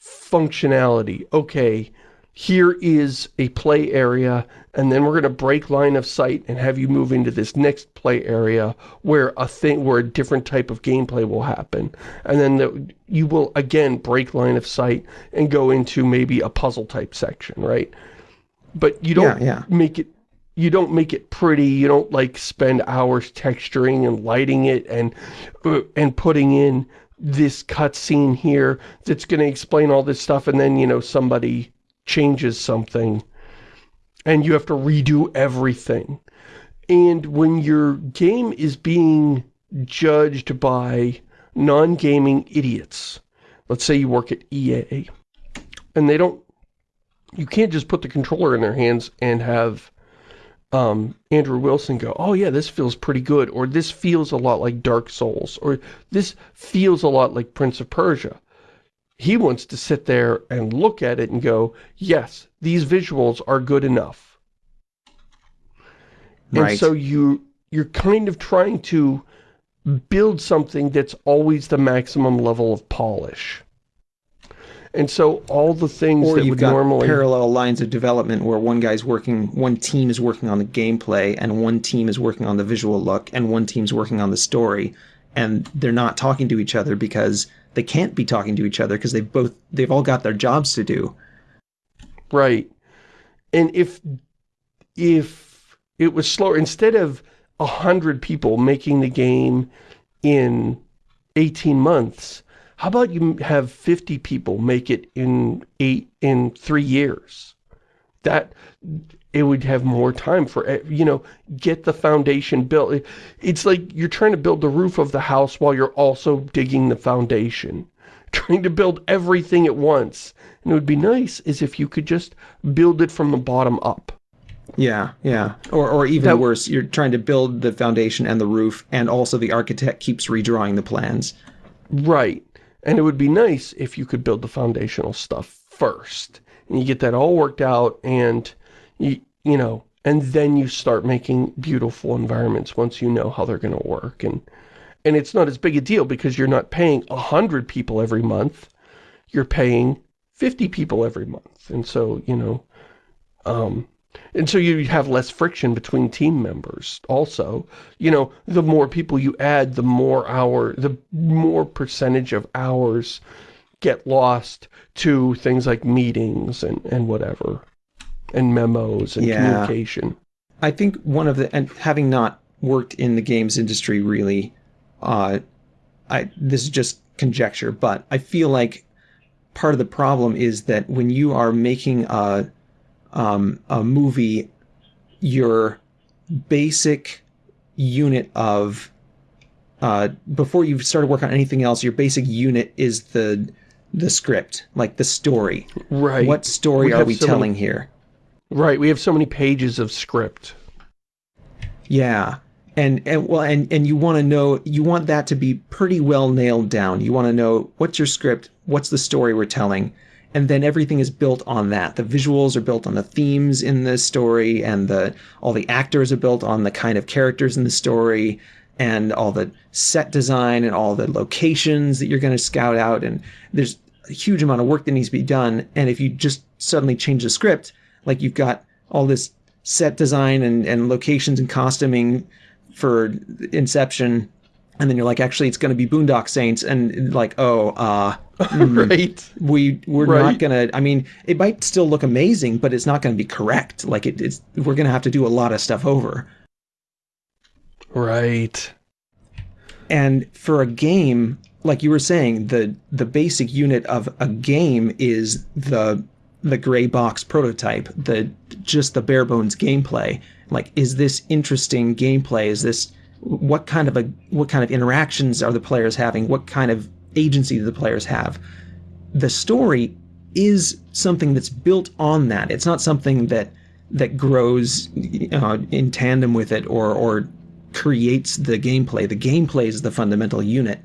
functionality. Okay, here is a play area, and then we're going to break line of sight and have you move into this next play area where a thing, where a different type of gameplay will happen. And then the, you will, again, break line of sight and go into maybe a puzzle type section, right? But you don't yeah, yeah. make it you don't make it pretty, you don't like spend hours texturing and lighting it and uh, and putting in this cutscene here that's going to explain all this stuff and then, you know, somebody changes something and you have to redo everything. And when your game is being judged by non-gaming idiots, let's say you work at EA, and they don't, you can't just put the controller in their hands and have um, Andrew Wilson go, oh yeah, this feels pretty good, or this feels a lot like Dark Souls, or this feels a lot like Prince of Persia. He wants to sit there and look at it and go, yes, these visuals are good enough. Right. And so you, you're kind of trying to build something that's always the maximum level of polish. And so all the things or that you've would got normally parallel lines of development where one guy's working, one team is working on the gameplay, and one team is working on the visual look, and one team's working on the story, and they're not talking to each other because they can't be talking to each other because they've both they've all got their jobs to do. Right. And if if it was slower, instead of a hundred people making the game in 18 months, how about you have 50 people make it in eight in three years? That it would have more time for, eh, you know, get the foundation built. It's like you're trying to build the roof of the house while you're also digging the foundation. Trying to build everything at once. And it would be nice is if you could just build it from the bottom up. Yeah, yeah. Or, or even that, worse, you're trying to build the foundation and the roof, and also the architect keeps redrawing the plans. Right. And it would be nice if you could build the foundational stuff first. And you get that all worked out and you, you know, and then you start making beautiful environments once you know how they're going to work. And, and it's not as big a deal because you're not paying a hundred people every month. You're paying 50 people every month. And so, you know, um, and so you have less friction between team members also. You know, the more people you add, the more hour, the more percentage of hours get lost to things like meetings and, and whatever and memos and yeah. communication. I think one of the, and having not worked in the games industry really, uh, I, this is just conjecture, but I feel like part of the problem is that when you are making a, um, a movie, your basic unit of, uh, before you've started work on anything else, your basic unit is the, the script, like the story. Right. What story we are we telling many, here? Right, we have so many pages of script. Yeah. And, and well and and you want to know you want that to be pretty well nailed down. You want to know what's your script, what's the story we're telling, and then everything is built on that. The visuals are built on the themes in the story and the all the actors are built on the kind of characters in the story and all the set design and all the locations that you're going to scout out. And there's a huge amount of work that needs to be done. And if you just suddenly change the script, like you've got all this set design and, and locations and costuming for Inception, and then you're like, actually, it's going to be Boondock Saints, and like, oh, uh, mm, right. We we're right. not gonna. I mean, it might still look amazing, but it's not going to be correct. Like it, it's we're going to have to do a lot of stuff over. Right. And for a game, like you were saying, the the basic unit of a game is the the gray box prototype, the just the bare bones gameplay. Like, is this interesting gameplay? Is this what kind of a what kind of interactions are the players having? What kind of agency do the players have? The story is something that's built on that. It's not something that that grows uh, in tandem with it or or creates the gameplay. The gameplay is the fundamental unit.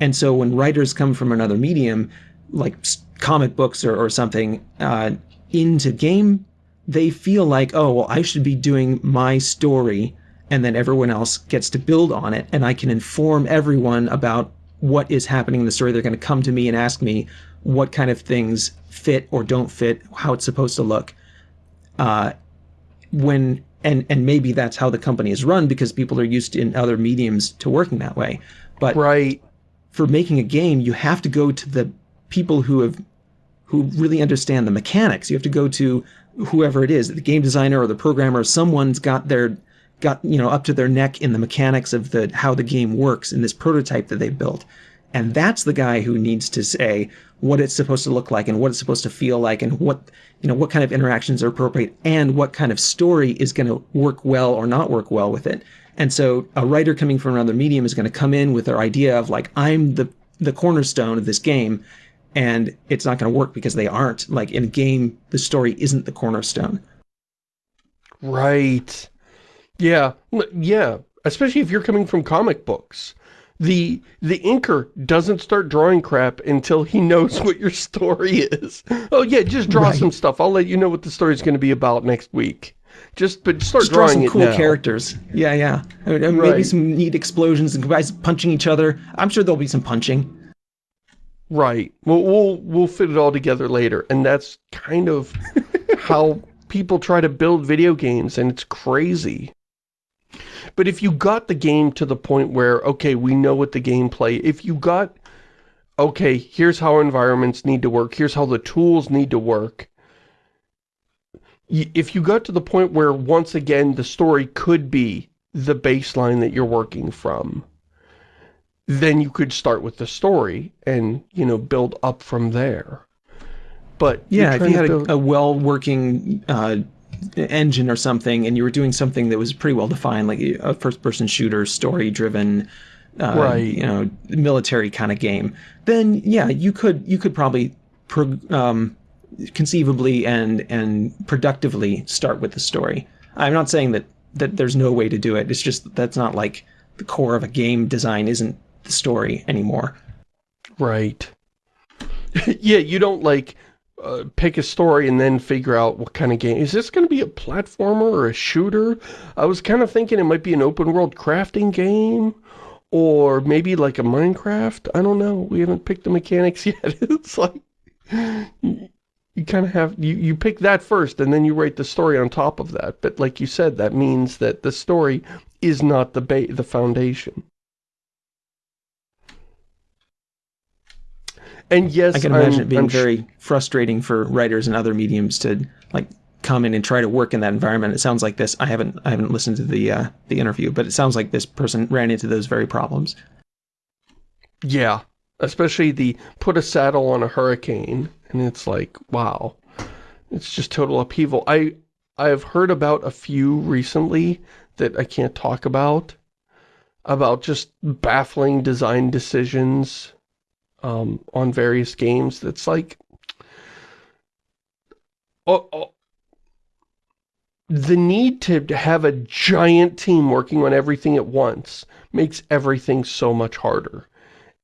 And so when writers come from another medium, like comic books or, or something, uh, into game, they feel like, oh, well, I should be doing my story and then everyone else gets to build on it and I can inform everyone about what is happening in the story. They're going to come to me and ask me what kind of things fit or don't fit, how it's supposed to look. Uh, when and and maybe that's how the company is run because people are used in other mediums to working that way. But right. for making a game, you have to go to the people who have who really understand the mechanics. You have to go to whoever it is, the game designer or the programmer. Someone's got their got you know up to their neck in the mechanics of the how the game works in this prototype that they built. And that's the guy who needs to say what it's supposed to look like and what it's supposed to feel like and what you know what kind of interactions are appropriate and what kind of story is going to work well or not work well with it. And so a writer coming from another medium is going to come in with their idea of like I'm the the cornerstone of this game and it's not going to work because they aren't. Like in a game the story isn't the cornerstone. Right. Yeah. Yeah, especially if you're coming from comic books the the inker doesn't start drawing crap until he knows what your story is. Oh yeah, just draw right. some stuff. I'll let you know what the story's going to be about next week. Just but start just drawing draw some cool now. characters. Yeah, yeah. I mean, right. Maybe some neat explosions and guys punching each other. I'm sure there'll be some punching. Right. We'll we'll we'll fit it all together later, and that's kind of how people try to build video games, and it's crazy. But if you got the game to the point where, okay, we know what the gameplay, if you got, okay, here's how environments need to work, here's how the tools need to work, if you got to the point where, once again, the story could be the baseline that you're working from, then you could start with the story and, you know, build up from there. But yeah, if you had a, a well-working uh, engine or something and you were doing something that was pretty well defined, like a first person shooter, story driven, uh, right. you know, military kind of game, then yeah, you could, you could probably, pro, um, conceivably and, and productively start with the story. I'm not saying that, that there's no way to do it. It's just, that's not like the core of a game design isn't the story anymore. Right. yeah, you don't like uh, pick a story and then figure out what kind of game. Is this going to be a platformer or a shooter? I was kind of thinking it might be an open world crafting game or maybe like a Minecraft. I don't know. We haven't picked the mechanics yet. it's like you, kind of have, you, you pick that first and then you write the story on top of that. But like you said, that means that the story is not the ba the foundation. And yes, I can imagine I'm, it being I'm very frustrating for writers and other mediums to like come in and try to work in that environment. It sounds like this. I haven't I haven't listened to the uh, the interview, but it sounds like this person ran into those very problems. Yeah, especially the put a saddle on a hurricane, and it's like wow, it's just total upheaval. I I have heard about a few recently that I can't talk about about just baffling design decisions um, on various games that's like oh, oh, the need to have a giant team working on everything at once makes everything so much harder.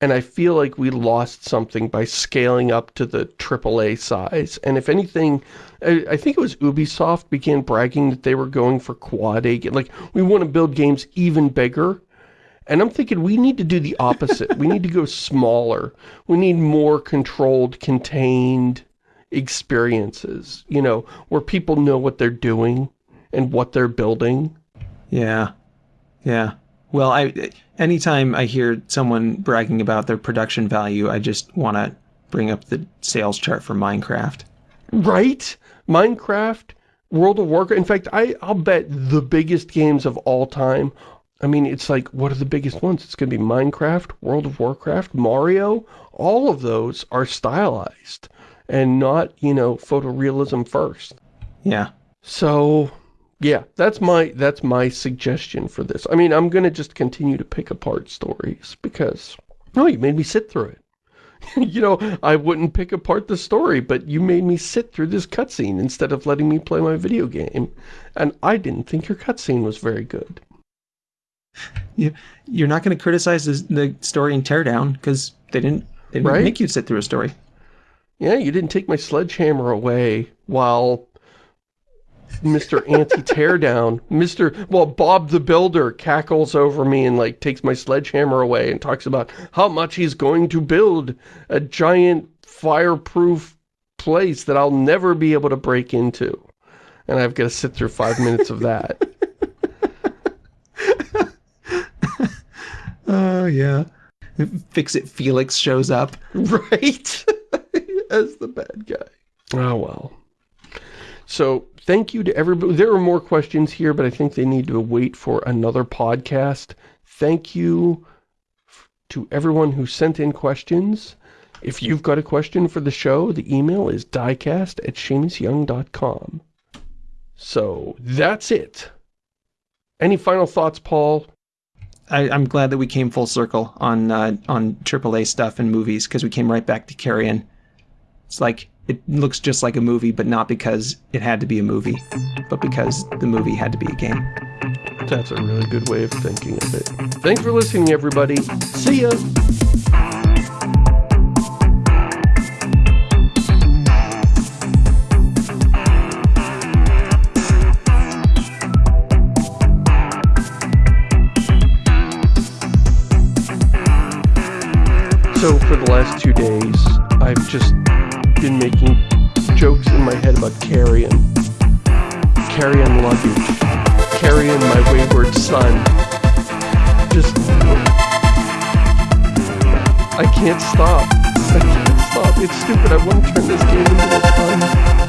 And I feel like we lost something by scaling up to the AAA size. And if anything, I, I think it was Ubisoft began bragging that they were going for quad A. Like, we want to build games even bigger. And I'm thinking we need to do the opposite. we need to go smaller. We need more controlled, contained experiences, you know, where people know what they're doing and what they're building. Yeah. Yeah. Well, I anytime I hear someone bragging about their production value, I just want to bring up the sales chart for Minecraft. Right? Minecraft, World of Warcraft. In fact, I, I'll bet the biggest games of all time I mean, it's like, what are the biggest ones? It's going to be Minecraft, World of Warcraft, Mario. All of those are stylized and not, you know, photorealism first. Yeah. So, yeah, that's my that's my suggestion for this. I mean, I'm going to just continue to pick apart stories because, oh, you made me sit through it. you know, I wouldn't pick apart the story, but you made me sit through this cutscene instead of letting me play my video game. And I didn't think your cutscene was very good. You, you're not going to criticize the story in Teardown because they didn't, they didn't Right? make you sit through a story. Yeah, you didn't take my sledgehammer away while Mr. Anti-Teardown, Mr. Well, Bob the Builder cackles over me and, like, takes my sledgehammer away and talks about how much he's going to build a giant fireproof place that I'll never be able to break into. And I've got to sit through five minutes of that. Oh, yeah. Fix-It Felix shows up. Right? As the bad guy. Oh, well. So, thank you to everybody. There are more questions here, but I think they need to wait for another podcast. Thank you to everyone who sent in questions. If you've got a question for the show, the email is diecast at ShamusYoung.com. So, that's it. Any final thoughts, Paul? I, I'm glad that we came full circle on uh, on AAA stuff and movies because we came right back to Carrion. It's like it looks just like a movie, but not because it had to be a movie, but because the movie had to be a game. That's a really good way of thinking of it. Thanks for listening, everybody. See ya! So for the last two days, I've just been making jokes in my head about carrion. Carrion luggage. Carrion my wayward son. Just... I can't stop. I can't stop. It's stupid. I want to turn this game into a fun